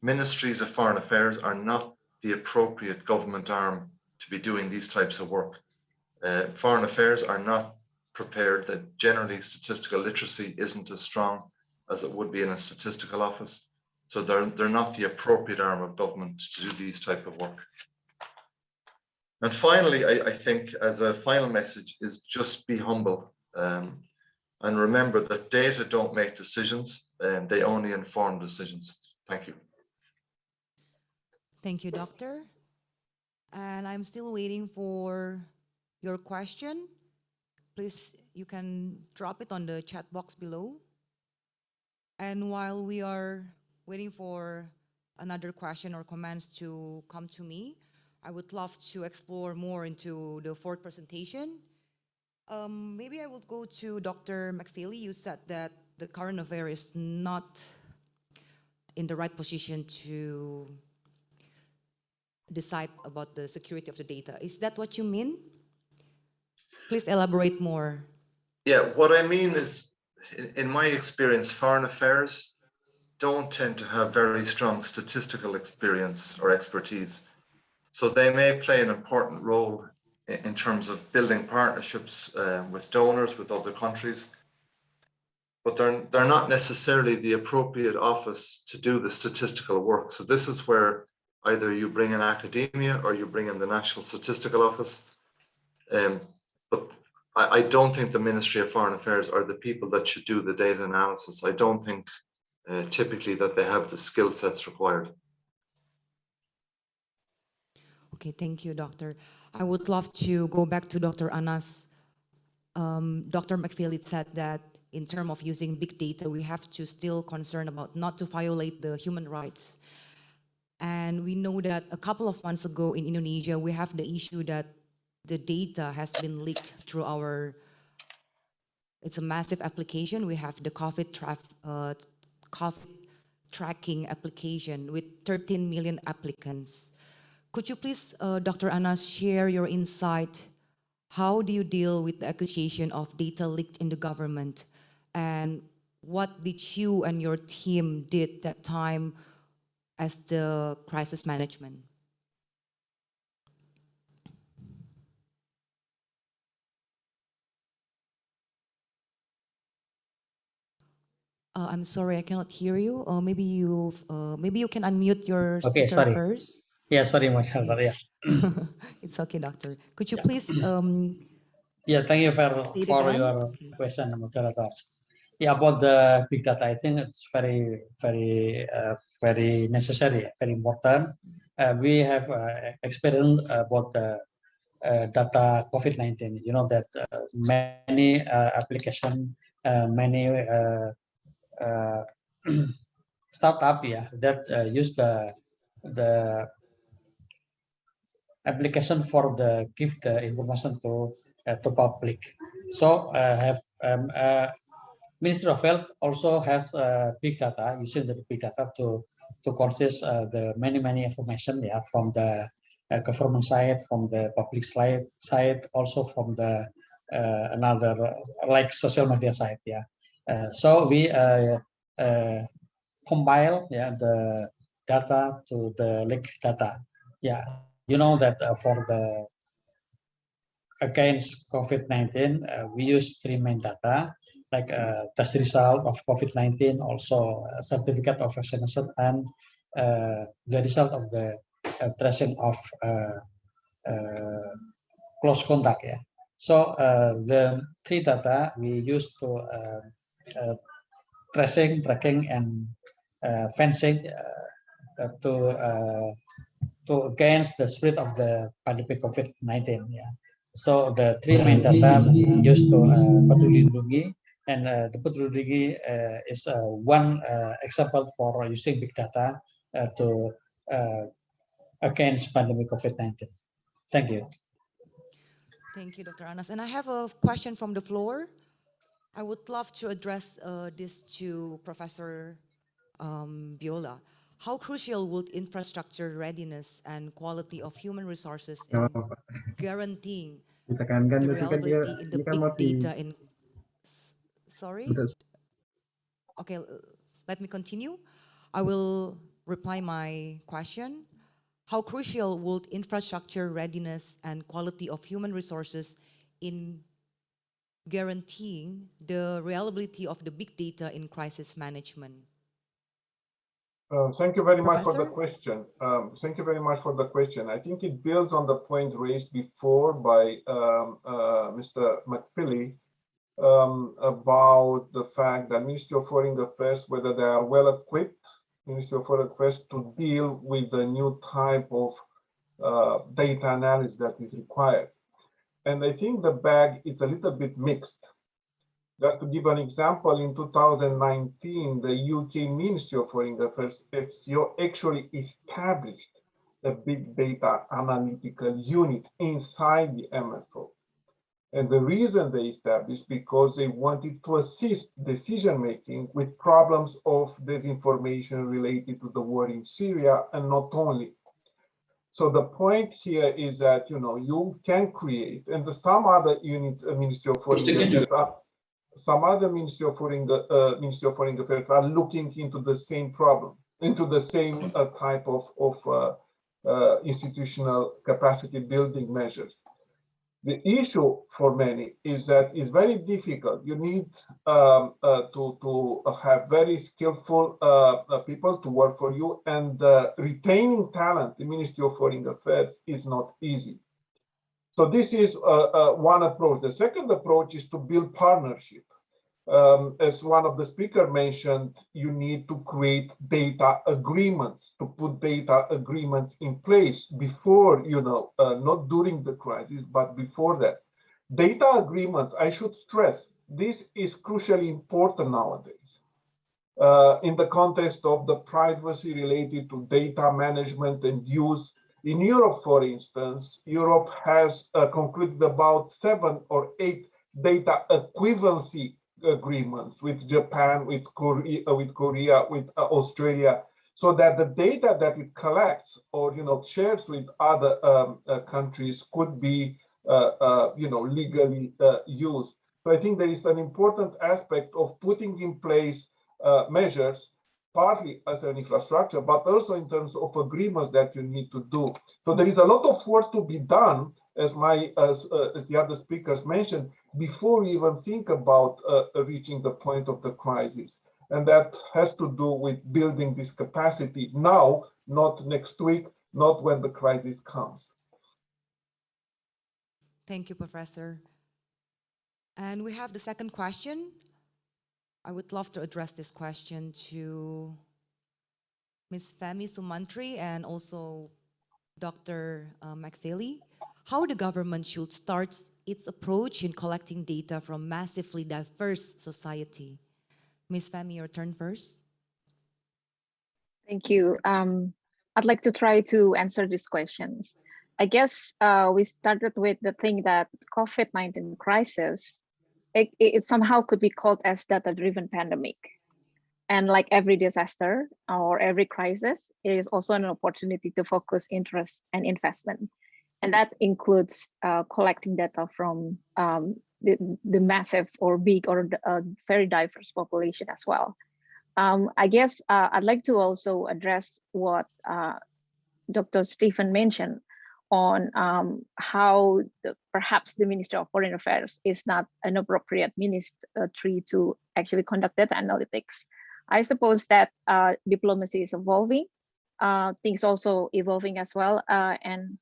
ministries of foreign affairs are not the appropriate government arm to be doing these types of work. Uh, foreign affairs are not prepared that generally statistical literacy isn't as strong as it would be in a statistical office. So they're, they're not the appropriate arm of government to do these type of work. And finally, I, I think as a final message is just be humble. Um, and remember that data don't make decisions and they only inform decisions. Thank you. Thank you, Doctor. And I'm still waiting for your question. Please, you can drop it on the chat box below. And while we are waiting for another question or comments to come to me, I would love to explore more into the fourth presentation. Um, maybe I will go to Dr. MacFeely. You said that the current affair is not in the right position to decide about the security of the data. Is that what you mean? Please elaborate more. Yeah, what I mean is, in, my experience, foreign affairs don't tend to have very strong statistical experience or expertise. So they may play an important role in, in terms of building partnerships uh, with donors, with other countries, but they're, they're not necessarily the appropriate office to do the statistical work. So this is where either you bring in academia or you bring in the National Statistical Office. Um, I, I, don't think the Ministry of Foreign Affairs are the people that should do the data analysis. I don't think uh, typically that they have the skill sets required. Okay, thank you, Doctor. I would love to go back to Dr. Anas. Um, Dr. MacFeely said that in terms of using big data, we have to still concern about not to violate the human rights. And we know that a couple of months ago in Indonesia, we have the issue that the data has been leaked through our, it's a massive application. We have the COVID, traf, uh, COVID tracking application with 13 million applicants. Could you please, uh, Dr. Anas, share your insight? How do you deal with the accusation of data leaked in the government? And what did you and your team did that time as the crisis management? Uh, I'm sorry, I cannot hear you. Or maybe you, uh, maybe you can unmute your Okay, sorry. first. Yeah, sorry, moderator. Yeah, *laughs* it's okay, doctor. Could you Yeah. please um, yeah. Thank you for for again. your Okay. question, moderators. Yeah, about the big data, I think it's very, very, uh, very necessary, very important. Uh, we have uh, experience about the uh, data COVID-19. You know that uh, many uh, application, uh, many uh, uh, *clears throat* startup, yeah, that uh, use the the application for the give the information to uh, to public. So uh, have um, uh, Ministry of Health also has uh, big data using the big data to to consist uh, the many many information yeah from the uh, government side, from the public side side, also from the uh, another uh, like social media side yeah. Uh, so we uh, uh, compile yeah the data to the link data yeah you know that for the against COVID-19, uh, we use three main data, like uh, test result of COVID-19, also certificate of vaccination, and uh, the result of the tracing of close contact. Yeah. So the three data we use to tracing, tracking, and uh, fencing uh, uh, to uh, to against the spread of the pandemic COVID-19. Yeah. So the three main data used to uh, Peduli and uh, the Peduli Lindungi uh, is uh, one uh, example for using big data uh, to uh, against pandemic COVID-19. Thank you. Thank you, Dr. Anas. And I have a question from the floor. I would love to address uh, this to Professor um, Bjola. How crucial would infrastructure readiness and quality of human resources in guaranteeing the dia reliability in the big data in sorry? Okay let me continue. I will reply my question. How crucial would infrastructure readiness and quality of human resources in guaranteeing the reliability of the big data in crisis management Uh, Thank you very much for the question. Um, Thank you very much for the question. I think it builds on the point raised before by um, uh, Mr. MacFeely um, about the fact that Ministry of Foreign Affairs, whether they are well equipped, Ministry of Foreign Affairs to deal with the new type of uh, data analysis that is required. And I think the bag is a little bit mixed. Just to give an example, in 2019, the UK Ministry of Foreign Affairs FCO actually established a big data analytical unit inside the MFO. And the reason they established because they wanted to assist decision making with problems of disinformation related to the war in Syria and not only. So the point here is that you know you can create, and some other units, uh, Ministry of Foreign Affairs are some other Ministry of Foreign, uh, Ministry of Foreign Affairs are looking into the same problem, into the same uh, type of, of uh, uh, institutional capacity building measures. The issue for many is that it's very difficult. You need um, uh, to, to have very skillful uh, people to work for you and uh, retaining talent, the Ministry of Foreign Affairs is not easy. So this is uh, uh, one approach. The second approach is to build partnership. Um, as one of the speaker mentioned, you need to create data agreements, to put data agreements in place before, you know, uh, not during the crisis, but before that. Data agreements, I should stress, this is crucially important nowadays. uh, in the context of the privacy related to data management and use. In Europe, for instance, Europe has uh, concluded about seven or eight data equivalency agreements with Japan, with Korea, uh, with Korea, with uh, Australia, so that the data that it collects or you know shares with other um, uh, countries could be uh, uh, you know legally uh, used. So I think there is an important aspect of putting in place measures, partly as an infrastructure, but also in terms of agreements that you need to do. So there is a lot of work to be done, as my as, as the other speakers mentioned, before we even think about uh, reaching the point of the crisis. And that has to do with building this capacity now, not next week, not when the crisis comes. Thank you, Professor. And we have the second question. I would love to address this question to Ms. Femi Sumantri and also Dr. uh, MacFeely. How the government should start its approach in collecting data from massively diverse society. Ms. Femi, your turn first. Thank you. Um, I'd like to try to answer these questions. I guess uh, we started with the thing that COVID-19 crisis, it, it somehow could be called as data-driven pandemic. And like every disaster or every crisis, it is also an opportunity to focus interest and investment. And that includes uh, collecting data from um, the, the massive or big or uh, very diverse population as well. Um, I guess uh, I'd like to also address what uh, Dr. Stephen mentioned on um, how the, perhaps the Ministry of Foreign Affairs is not an appropriate ministry to actually conduct data analytics. I suppose that uh, diplomacy is evolving, uh, things also evolving as well, uh, and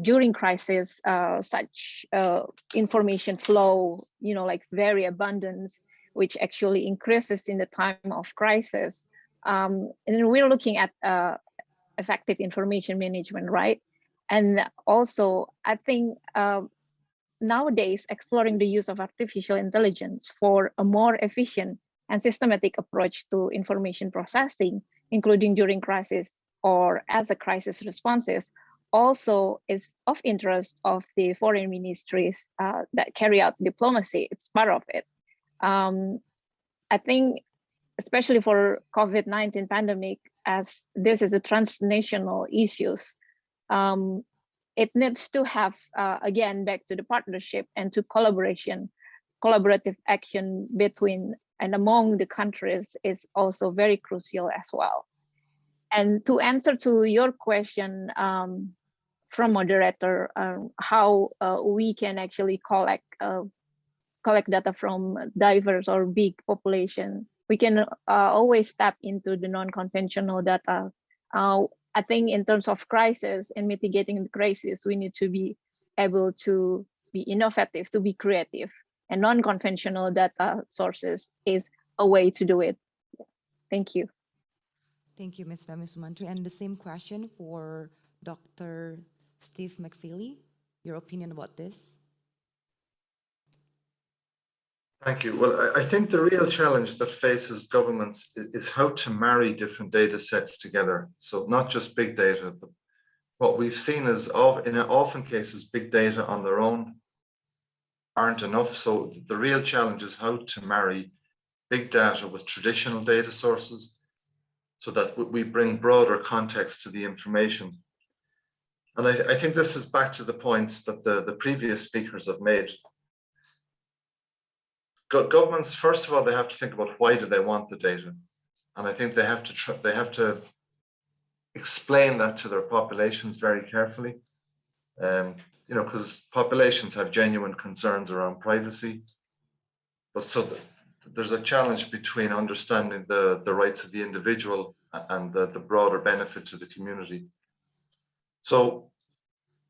during crisis, uh, such uh, information flow, you know, like very abundance, which actually increases in the time of crisis. Um, and we're looking at uh, effective information management, right? And also, I think uh, nowadays exploring the use of artificial intelligence for a more efficient and systematic approach to information processing, including during crisis or as a crisis responses, also is of interest of the foreign ministries uh, that carry out diplomacy. It's part of it. Um, I think, especially for COVID-19 pandemic, as this is a transnational issues, um, it needs to have, uh, again, back to the partnership and to collaboration, collaborative action between and among the countries is also very crucial as well. And to answer to your question, um, from moderator um, how uh, we can actually collect uh, collect data from diverse or big population. We can uh, always tap into the non-conventional data. Uh, I think in terms of crisis and mitigating the crisis, we need to be able to be innovative, to be creative, and non-conventional data sources is a way to do it. Thank you. Thank you, Ms. Femi Sumantri. And the same question for Dr. Steve MacFeely, your opinion about this? Thank you. Well, I, think the real challenge that faces governments is, how to marry different data sets together. So not just big data, but what we've seen is in often cases, big data on their own aren't enough. So the real challenge is how to marry big data with traditional data sources so that we bring broader context to the information and I, I, think this is back to the points that the, the previous speakers have made. Go governments, first of all, they have to think about why do they want the data? And I think they have to they have to explain that to their populations very carefully. Um, you know, because populations have genuine concerns around privacy. But so the, there's a challenge between understanding the, the rights of the individual and the, the broader benefits of the community. So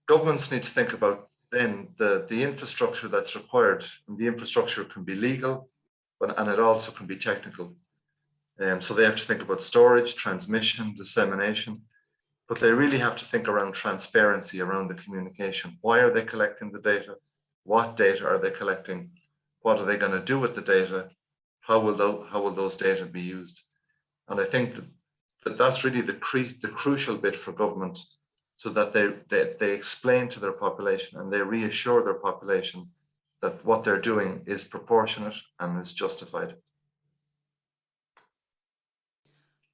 governments need to think about then the, the infrastructure that's required. And the infrastructure can be legal, but, and it also can be technical. Um, so they have to think about storage, transmission, dissemination, but they really have to think around transparency around the communication. Why are they collecting the data? What data are they collecting? What are they going to do with the data? how will those, how will those data be used? And I think that, that that's really the, the crucial bit for government so that they, they, they explain to their population and they reassure their population that what they're doing is proportionate and is justified.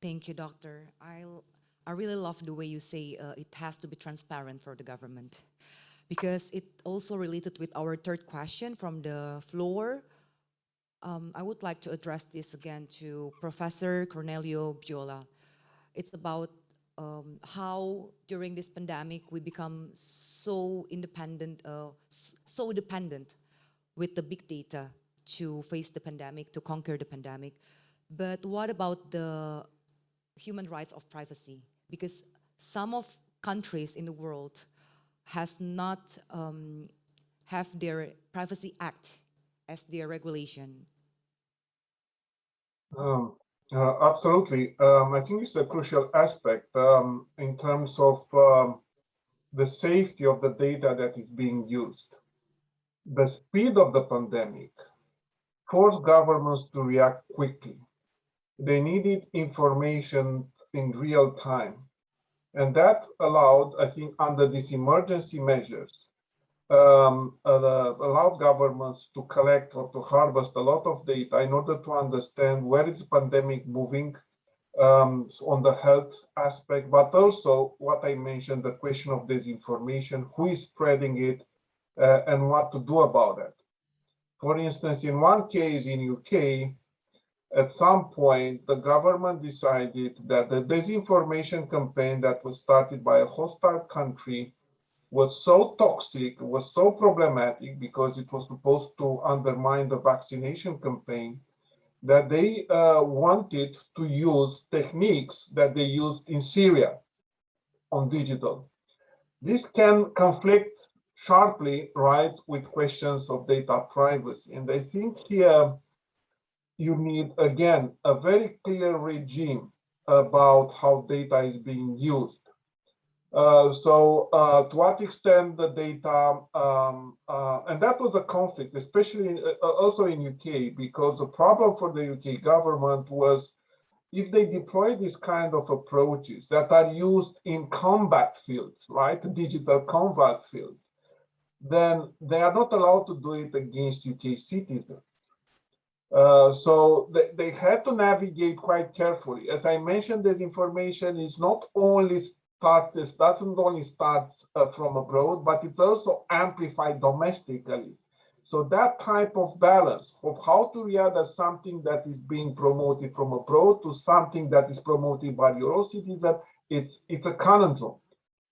Thank you, Doctor. I I really love the way you say uh, it has to be transparent for the government, because it also related with our third question from the floor. Um, I would like to address this again to Professor Corneliu Bjola. It's about um, how during this pandemic we become so independent, uh, so dependent with the big data to face the pandemic, to conquer the pandemic. But what about the human rights of privacy? Because some of countries in the world has not um, have their Privacy Act as their regulation. Um, uh, absolutely. Um, I think it's a crucial aspect um, in terms of um, the safety of the data that is being used. The speed of the pandemic forced governments to react quickly. They needed information in real time. And that allowed, I think, under these emergency measures, um, uh, allowed governments to collect or to harvest a lot of data in order to understand where is the pandemic moving um, on the health aspect, but also what I mentioned, the question of disinformation, who is spreading it, uh, and what to do about it. For instance, in one case in UK, at some point, the government decided that the disinformation campaign that was started by a hostile country was so toxic, was so problematic because it was supposed to undermine the vaccination campaign that they uh, wanted to use techniques that they used in Syria on digital. This can conflict sharply, right, with questions of data privacy. And I think here you need, again, a very clear regime about how data is being used. Uh, so uh, to what extent the data, um, uh, and that was a conflict, especially uh, also in UK, because the problem for the UK government was if they deploy these kind of approaches that are used in combat fields, right, digital combat fields, then they are not allowed to do it against UK citizens. Uh, so they, they had to navigate quite carefully. As I mentioned, this information is not only this doesn't only start uh, from abroad, but it's also amplified domestically. So that type of balance of how to as something that is being promoted from abroad to something that is promoted by your citizen, it's, it's a conundrum.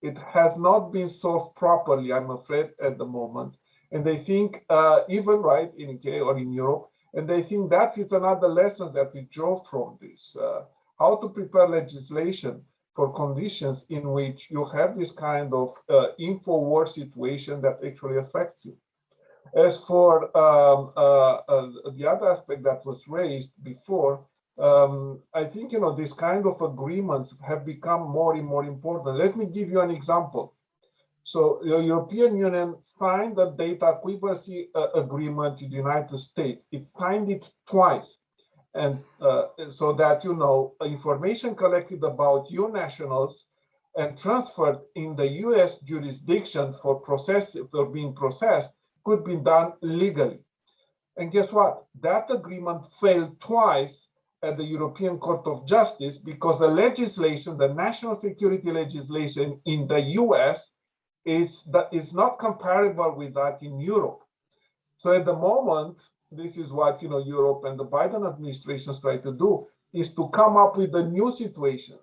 It has not been solved properly, I'm afraid, at the moment. And they think, uh, even right in UK or in Europe, and they think that is another lesson that we draw from this, uh, how to prepare legislation for conditions in which you have this kind of uh, info war situation that actually affects you. As for um, uh, uh, the other aspect that was raised before, um, I think, you know, these kind of agreements have become more and more important. Let me give you an example. So the European Union signed the data equivalency uh, agreement with the United States. It signed it twice. And uh, so that, EU know, information collected about you nationals and transferred in the US jurisdiction for process for being processed could be done legally. And guess what? That agreement failed twice at the European Court of Justice because the legislation, the national security legislation in the US is that is not comparable with that in Europe. So at the moment, this is what you know Europe and the Biden administration try to do is to come up with the new situations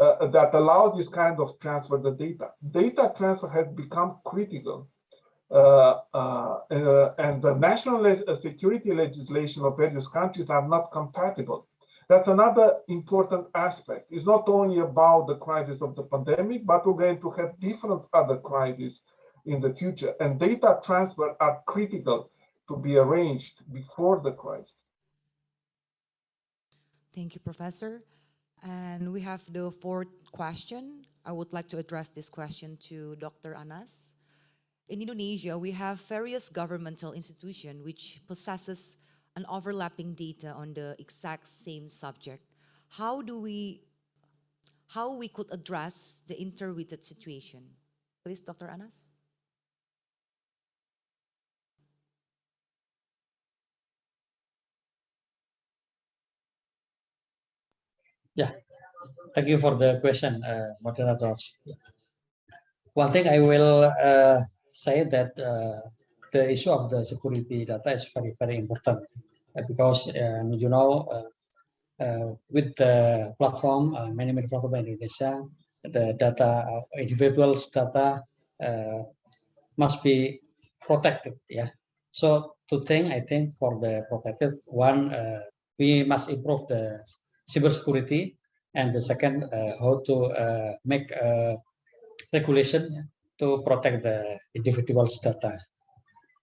uh, that allow this kind of transfer the data. Data transfer has become critical. Uh, uh, uh and the national le security legislation of various countries are not compatible. That's another important aspect. It's not only about the crisis of the pandemic, but we're going to have different other crises in the future. And data transfer are critical to be arranged before the crisis. Thank you, Professor. And we have the fourth question. I would like to address this question to Dr. Anas. In Indonesia, we have various governmental institutions which possesses an overlapping data on the exact same subject, how do we, how we could address the interrelated situation? Please, Dr. Anas? Yeah, thank you for the question, uh, moderators. One thing I will uh, say that uh, the issue of the security data is very, very important uh, because um, you know uh, uh, with the platform, uh, many platform in Indonesia, the data, uh, individuals' data uh, must be protected. Yeah. So to think, I think for the protected one, uh, we must improve the cybersecurity and the second uh, how to uh, make uh, regulation to protect the individual's data.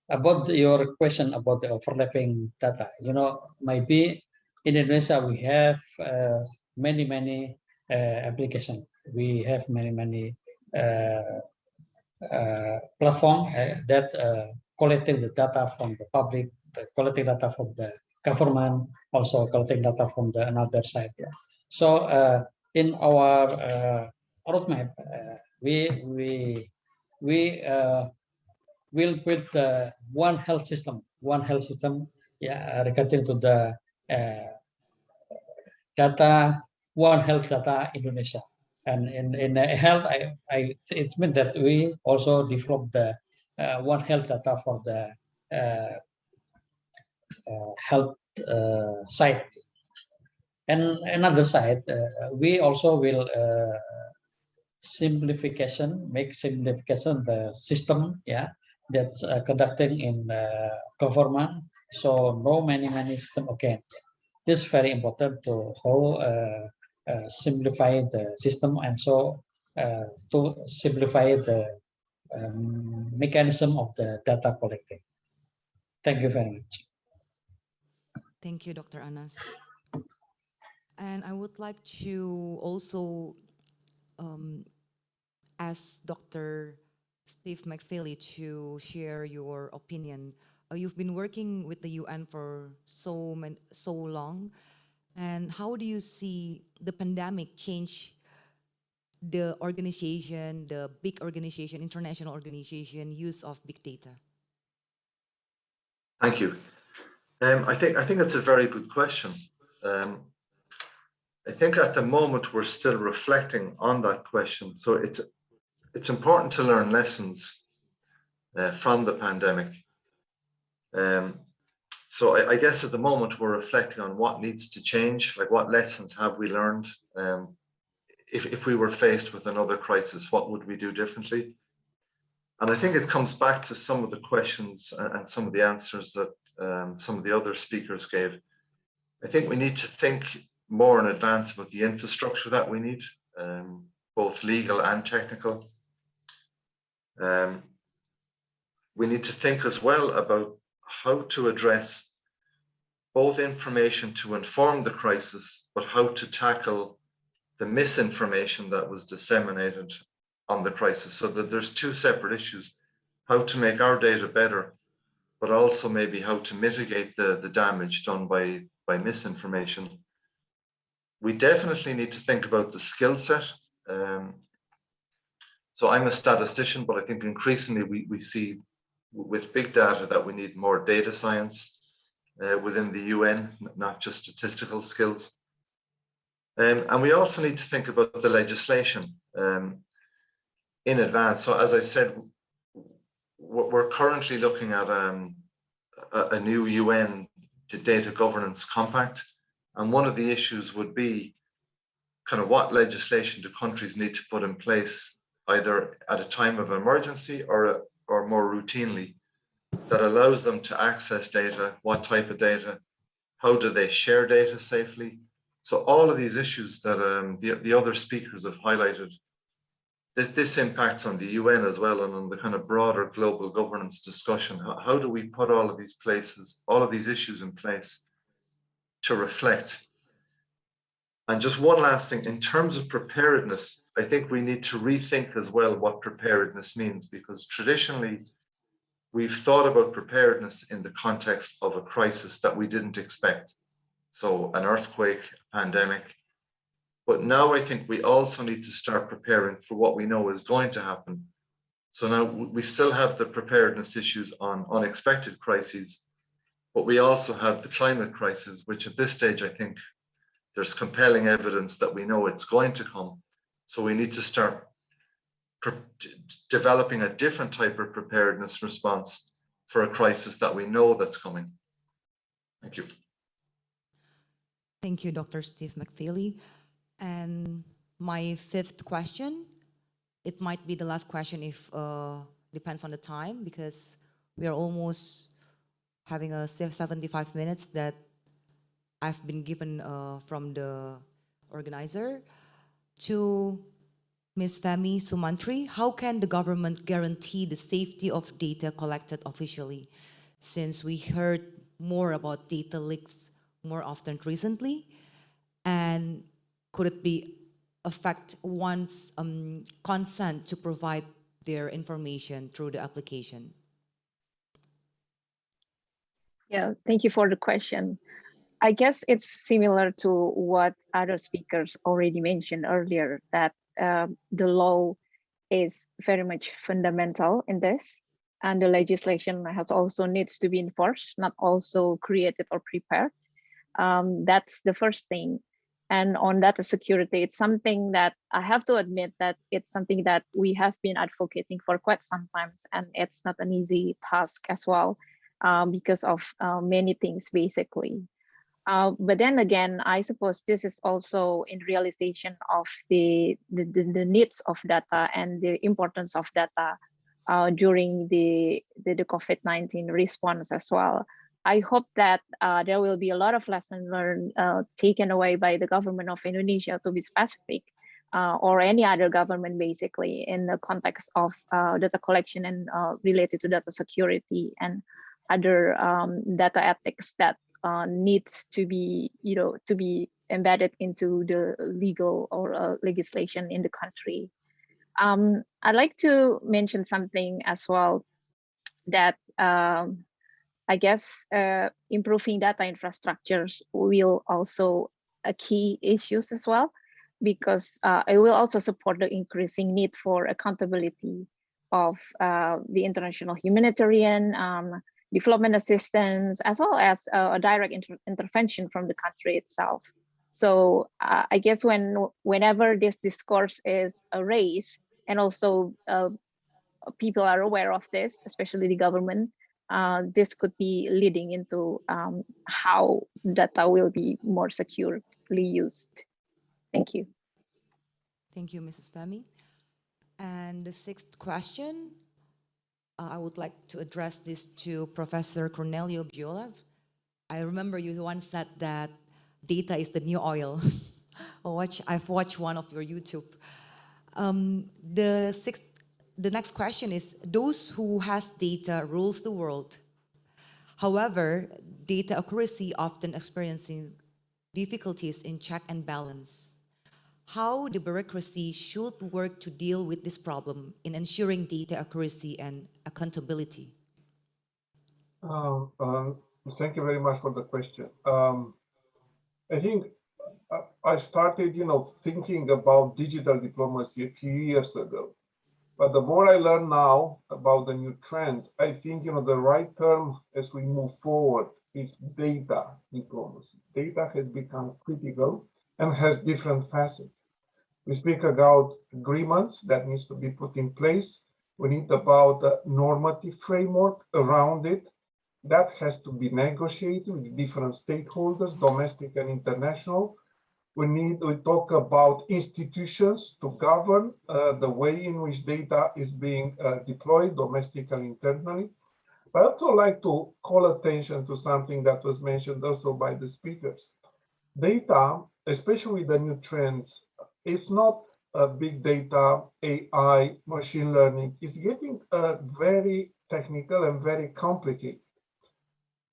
About your question about the overlapping data you know maybe in indonesia we have uh, many many uh, application. We have many many uh, uh, platform that collecting the data from the public collecting data from the government also collecting data from the another side yeah so uh, in our uh, roadmap, uh, we we we uh, will put one health system, one health system, yeah, regarding to the uh, data, one health data Indonesia. And in in health, I, I it means that we also develop the uh, one health data for the health uh, side and another side, uh, we also will uh, simplification, make simplification the system, yeah, that's uh, conducting in uh, government. So no many many system again. This is very important to how uh, uh, simplify the system and so uh, to simplify the um, mechanism of the data collecting. Thank you very much. Thank you, Dr. Anas. And I would like to also um, ask Dr. Steve MacFeely to share your opinion. Uh, you've been working with the UN for so man, so long, and how do you see the pandemic change the organization, the big organization, international organization, use of big data? Thank you. Um, I think I think it's a very good question. Um, I think at the moment we're still reflecting on that question. So it's it's important to learn lessons uh, from the pandemic. Um, so I, I, guess at the moment we're reflecting on what needs to change, like what lessons have we learned? Um, if, if we were faced with another crisis, what would we do differently? And I think it comes back to some of the questions and some of the answers that um, some of the other speakers gave. I think we need to think more in advance about the infrastructure that we need, um, both legal and technical. Um, we need to think as well about how to address both information to inform the crisis, but how to tackle the misinformation that was disseminated on the crisis. So that there's two separate issues, how to make our data better, but also maybe how to mitigate the, the damage done by, by misinformation. We definitely need to think about the skill set. Um, so I'm a statistician, but I think increasingly we, we see with big data that we need more data science uh, within the UN, not just statistical skills. Um, and we also need to think about the legislation um, in advance. So as I said, we're currently looking at um, a, new UN data governance compact. And one of the issues would be kind of what legislation do countries need to put in place either at a time of emergency or or more routinely that allows them to access data, what type of data, how do they share data safely. So all of these issues that um, the, the other speakers have highlighted, this, impacts on the UN as well and on the kind of broader global governance discussion. How, how do we put all of these places, all of these issues in place to reflect and just one last thing, in terms of preparedness, I think we need to rethink as well what preparedness means, because traditionally we've thought about preparedness in the context of a crisis that we didn't expect. So an earthquake, pandemic. But now I think we also need to start preparing for what we know is going to happen. So now we still have the preparedness issues on unexpected crises, but we also have the climate crisis, which at this stage, I think there's compelling evidence that we know it's going to come. So we need to start developing a different type of preparedness response for a crisis that we know that's coming. Thank you. Thank you, Dr. Steve MacFeely. And my fifth question, it might be the last question if uh, depends on the time because we are almost having a 75 minutes that I've been given uh, from the organizer to Ms. Femi Sumantri. How can the government guarantee the safety of data collected officially? Since we heard more about data leaks more often recently, and could it be affect one's um, consent to provide their information through the application? Yeah, thank you for the question. I guess it's similar to what other speakers already mentioned earlier, that uh, the law is very much fundamental in this. And the legislation has also needs to be enforced, not also created or prepared. Um, that's the first thing. And on data security, it's something that I have to admit that it's something that we have been advocating for quite some times, and it's not an easy task as well um, because of uh, many things, basically. Uh, but then again, I suppose this is also in realization of the, the, the, needs of data and the importance of data uh, during the, the, the COVID-19 response as well. I hope that uh, there will be a lot of lessons learned uh, taken away by the government of Indonesia to be specific, uh, or any other government basically in the context of uh, data collection and related to data security and other um, data ethics that uh, needs to be, you know, to be embedded into the legal or uh, legislation in the country. Um, I'd like to mention something as well that um, I guess uh, improving data infrastructures will also a key issues as well, because uh, it will also support the increasing need for accountability of uh, the international humanitarian um, development assistance, as well as a direct inter intervention from the country itself. So uh, I guess when whenever this discourse is raised, and also uh, people are aware of this, especially the government, uh, this could be leading into um, how data will be more securely used. Thank you. Thank you, Mrs. Femi. And the sixth question uh, I would like to address this to Professor Corneliu Bjola. I remember you once said that data is the new oil. *laughs* watch, I've watched one of your YouTube. Um, the sixth, the next question is, those who has data rules the world. However, data accuracy often experiencing difficulties in check and balance how the bureaucracy should work to deal with this problem in ensuring data accuracy and accountability? Um, um, thank you very much for the question. Um, I think uh, I started, you know, thinking about digital diplomacy a few years ago. But the more I learn now about the new trends, I think, you know, the right term as we move forward is data diplomacy. Data has become critical and has different facets. We speak about agreements that needs to be put in place. We need about a normative framework around it that has to be negotiated with different stakeholders, domestic and international. We need, we talk about institutions to govern uh, the way in which data is being uh, deployed domestically internally. But I also like to call attention to something that was mentioned also by the speakers. Data, especially the new trends it's not uh, big data, AI, machine learning. It's getting uh, very technical and very complicated.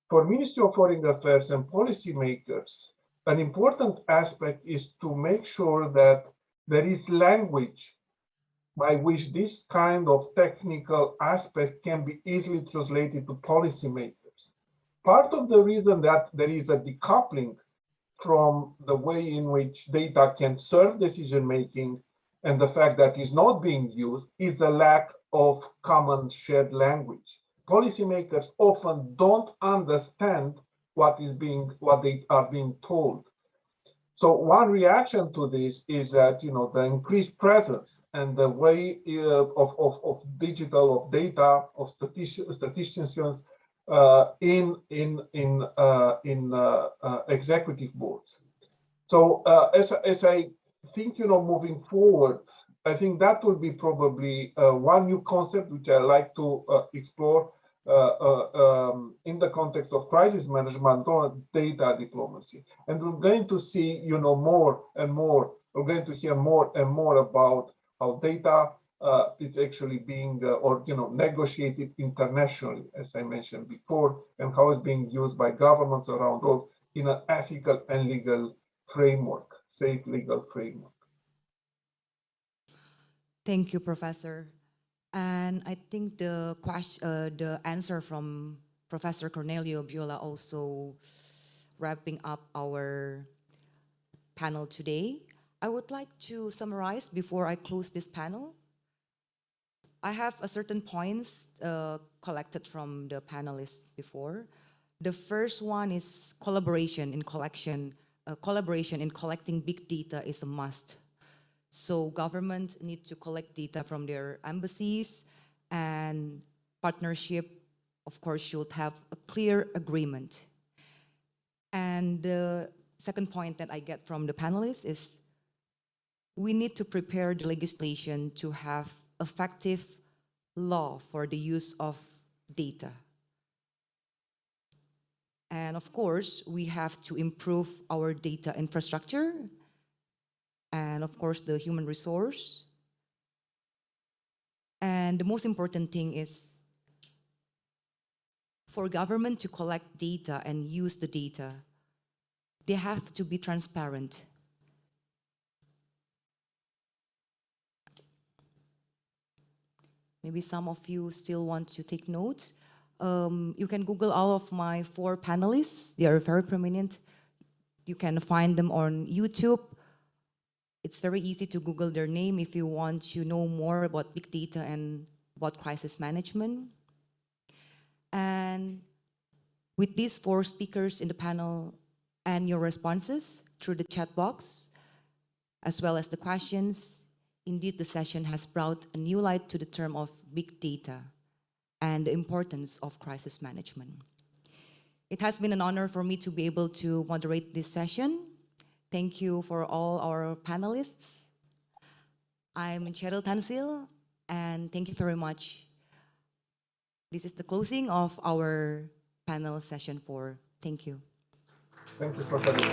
For Ministry of Foreign Affairs and policymakers, an important aspect is to make sure that there is language by which this kind of technical aspect can be easily translated to policymakers. Part of the reason that there is a decoupling from the way in which data can serve decision making and the fact that is not being used is the lack of common shared language. Policymakers often don't understand what is being what they are being told. So one reaction to this is that you know the increased presence and the way uh, of, of, of digital of data of statistics, statisticians uh, in in in uh, in uh, uh, executive boards. So uh, as as I think you know moving forward, I think that will be probably one new concept which I like to explore um, in the context of crisis management or data diplomacy. And we're going to see, you know, more and more, we're going to hear more and more about how data uh, is actually being, uh, or, you know, negotiated internationally, as I mentioned before, and how it's being used by governments around the world in an ethical and legal framework, safe legal framework. Thank you, Professor. And I think the question, uh, the answer from Professor Corneliu Bjola also wrapping up our panel today. I would like to summarize before I close this panel. I have a certain points uh, collected from the panelists before. The first one is collaboration in collection. Uh, collaboration in collecting big data is a must. So government need to collect data from their embassies and partnership, of course, should have a clear agreement. And the second point that I get from the panelists is we need to prepare the legislation to have effective law for the use of data. And of course, we have to improve our data infrastructure and of course the human resource. And the most important thing is for government to collect data and use the data, they have to be transparent. Maybe some of you still want to take notes. Um, you can Google all of my four panelists. They are very prominent. You can find them on YouTube it's very easy to Google their name if you want to know more about big data and about crisis management. And with these four speakers in the panel and your responses through the chat box, as well as the questions, indeed the session has brought a new light to the term of big data and the importance of crisis management. It has been an honor for me to be able to moderate this session Thank you for all our panelists. I'm Cheryl Tansil, and thank you very much. This is the closing of our panel session four. Thank you. Thank you, Professor.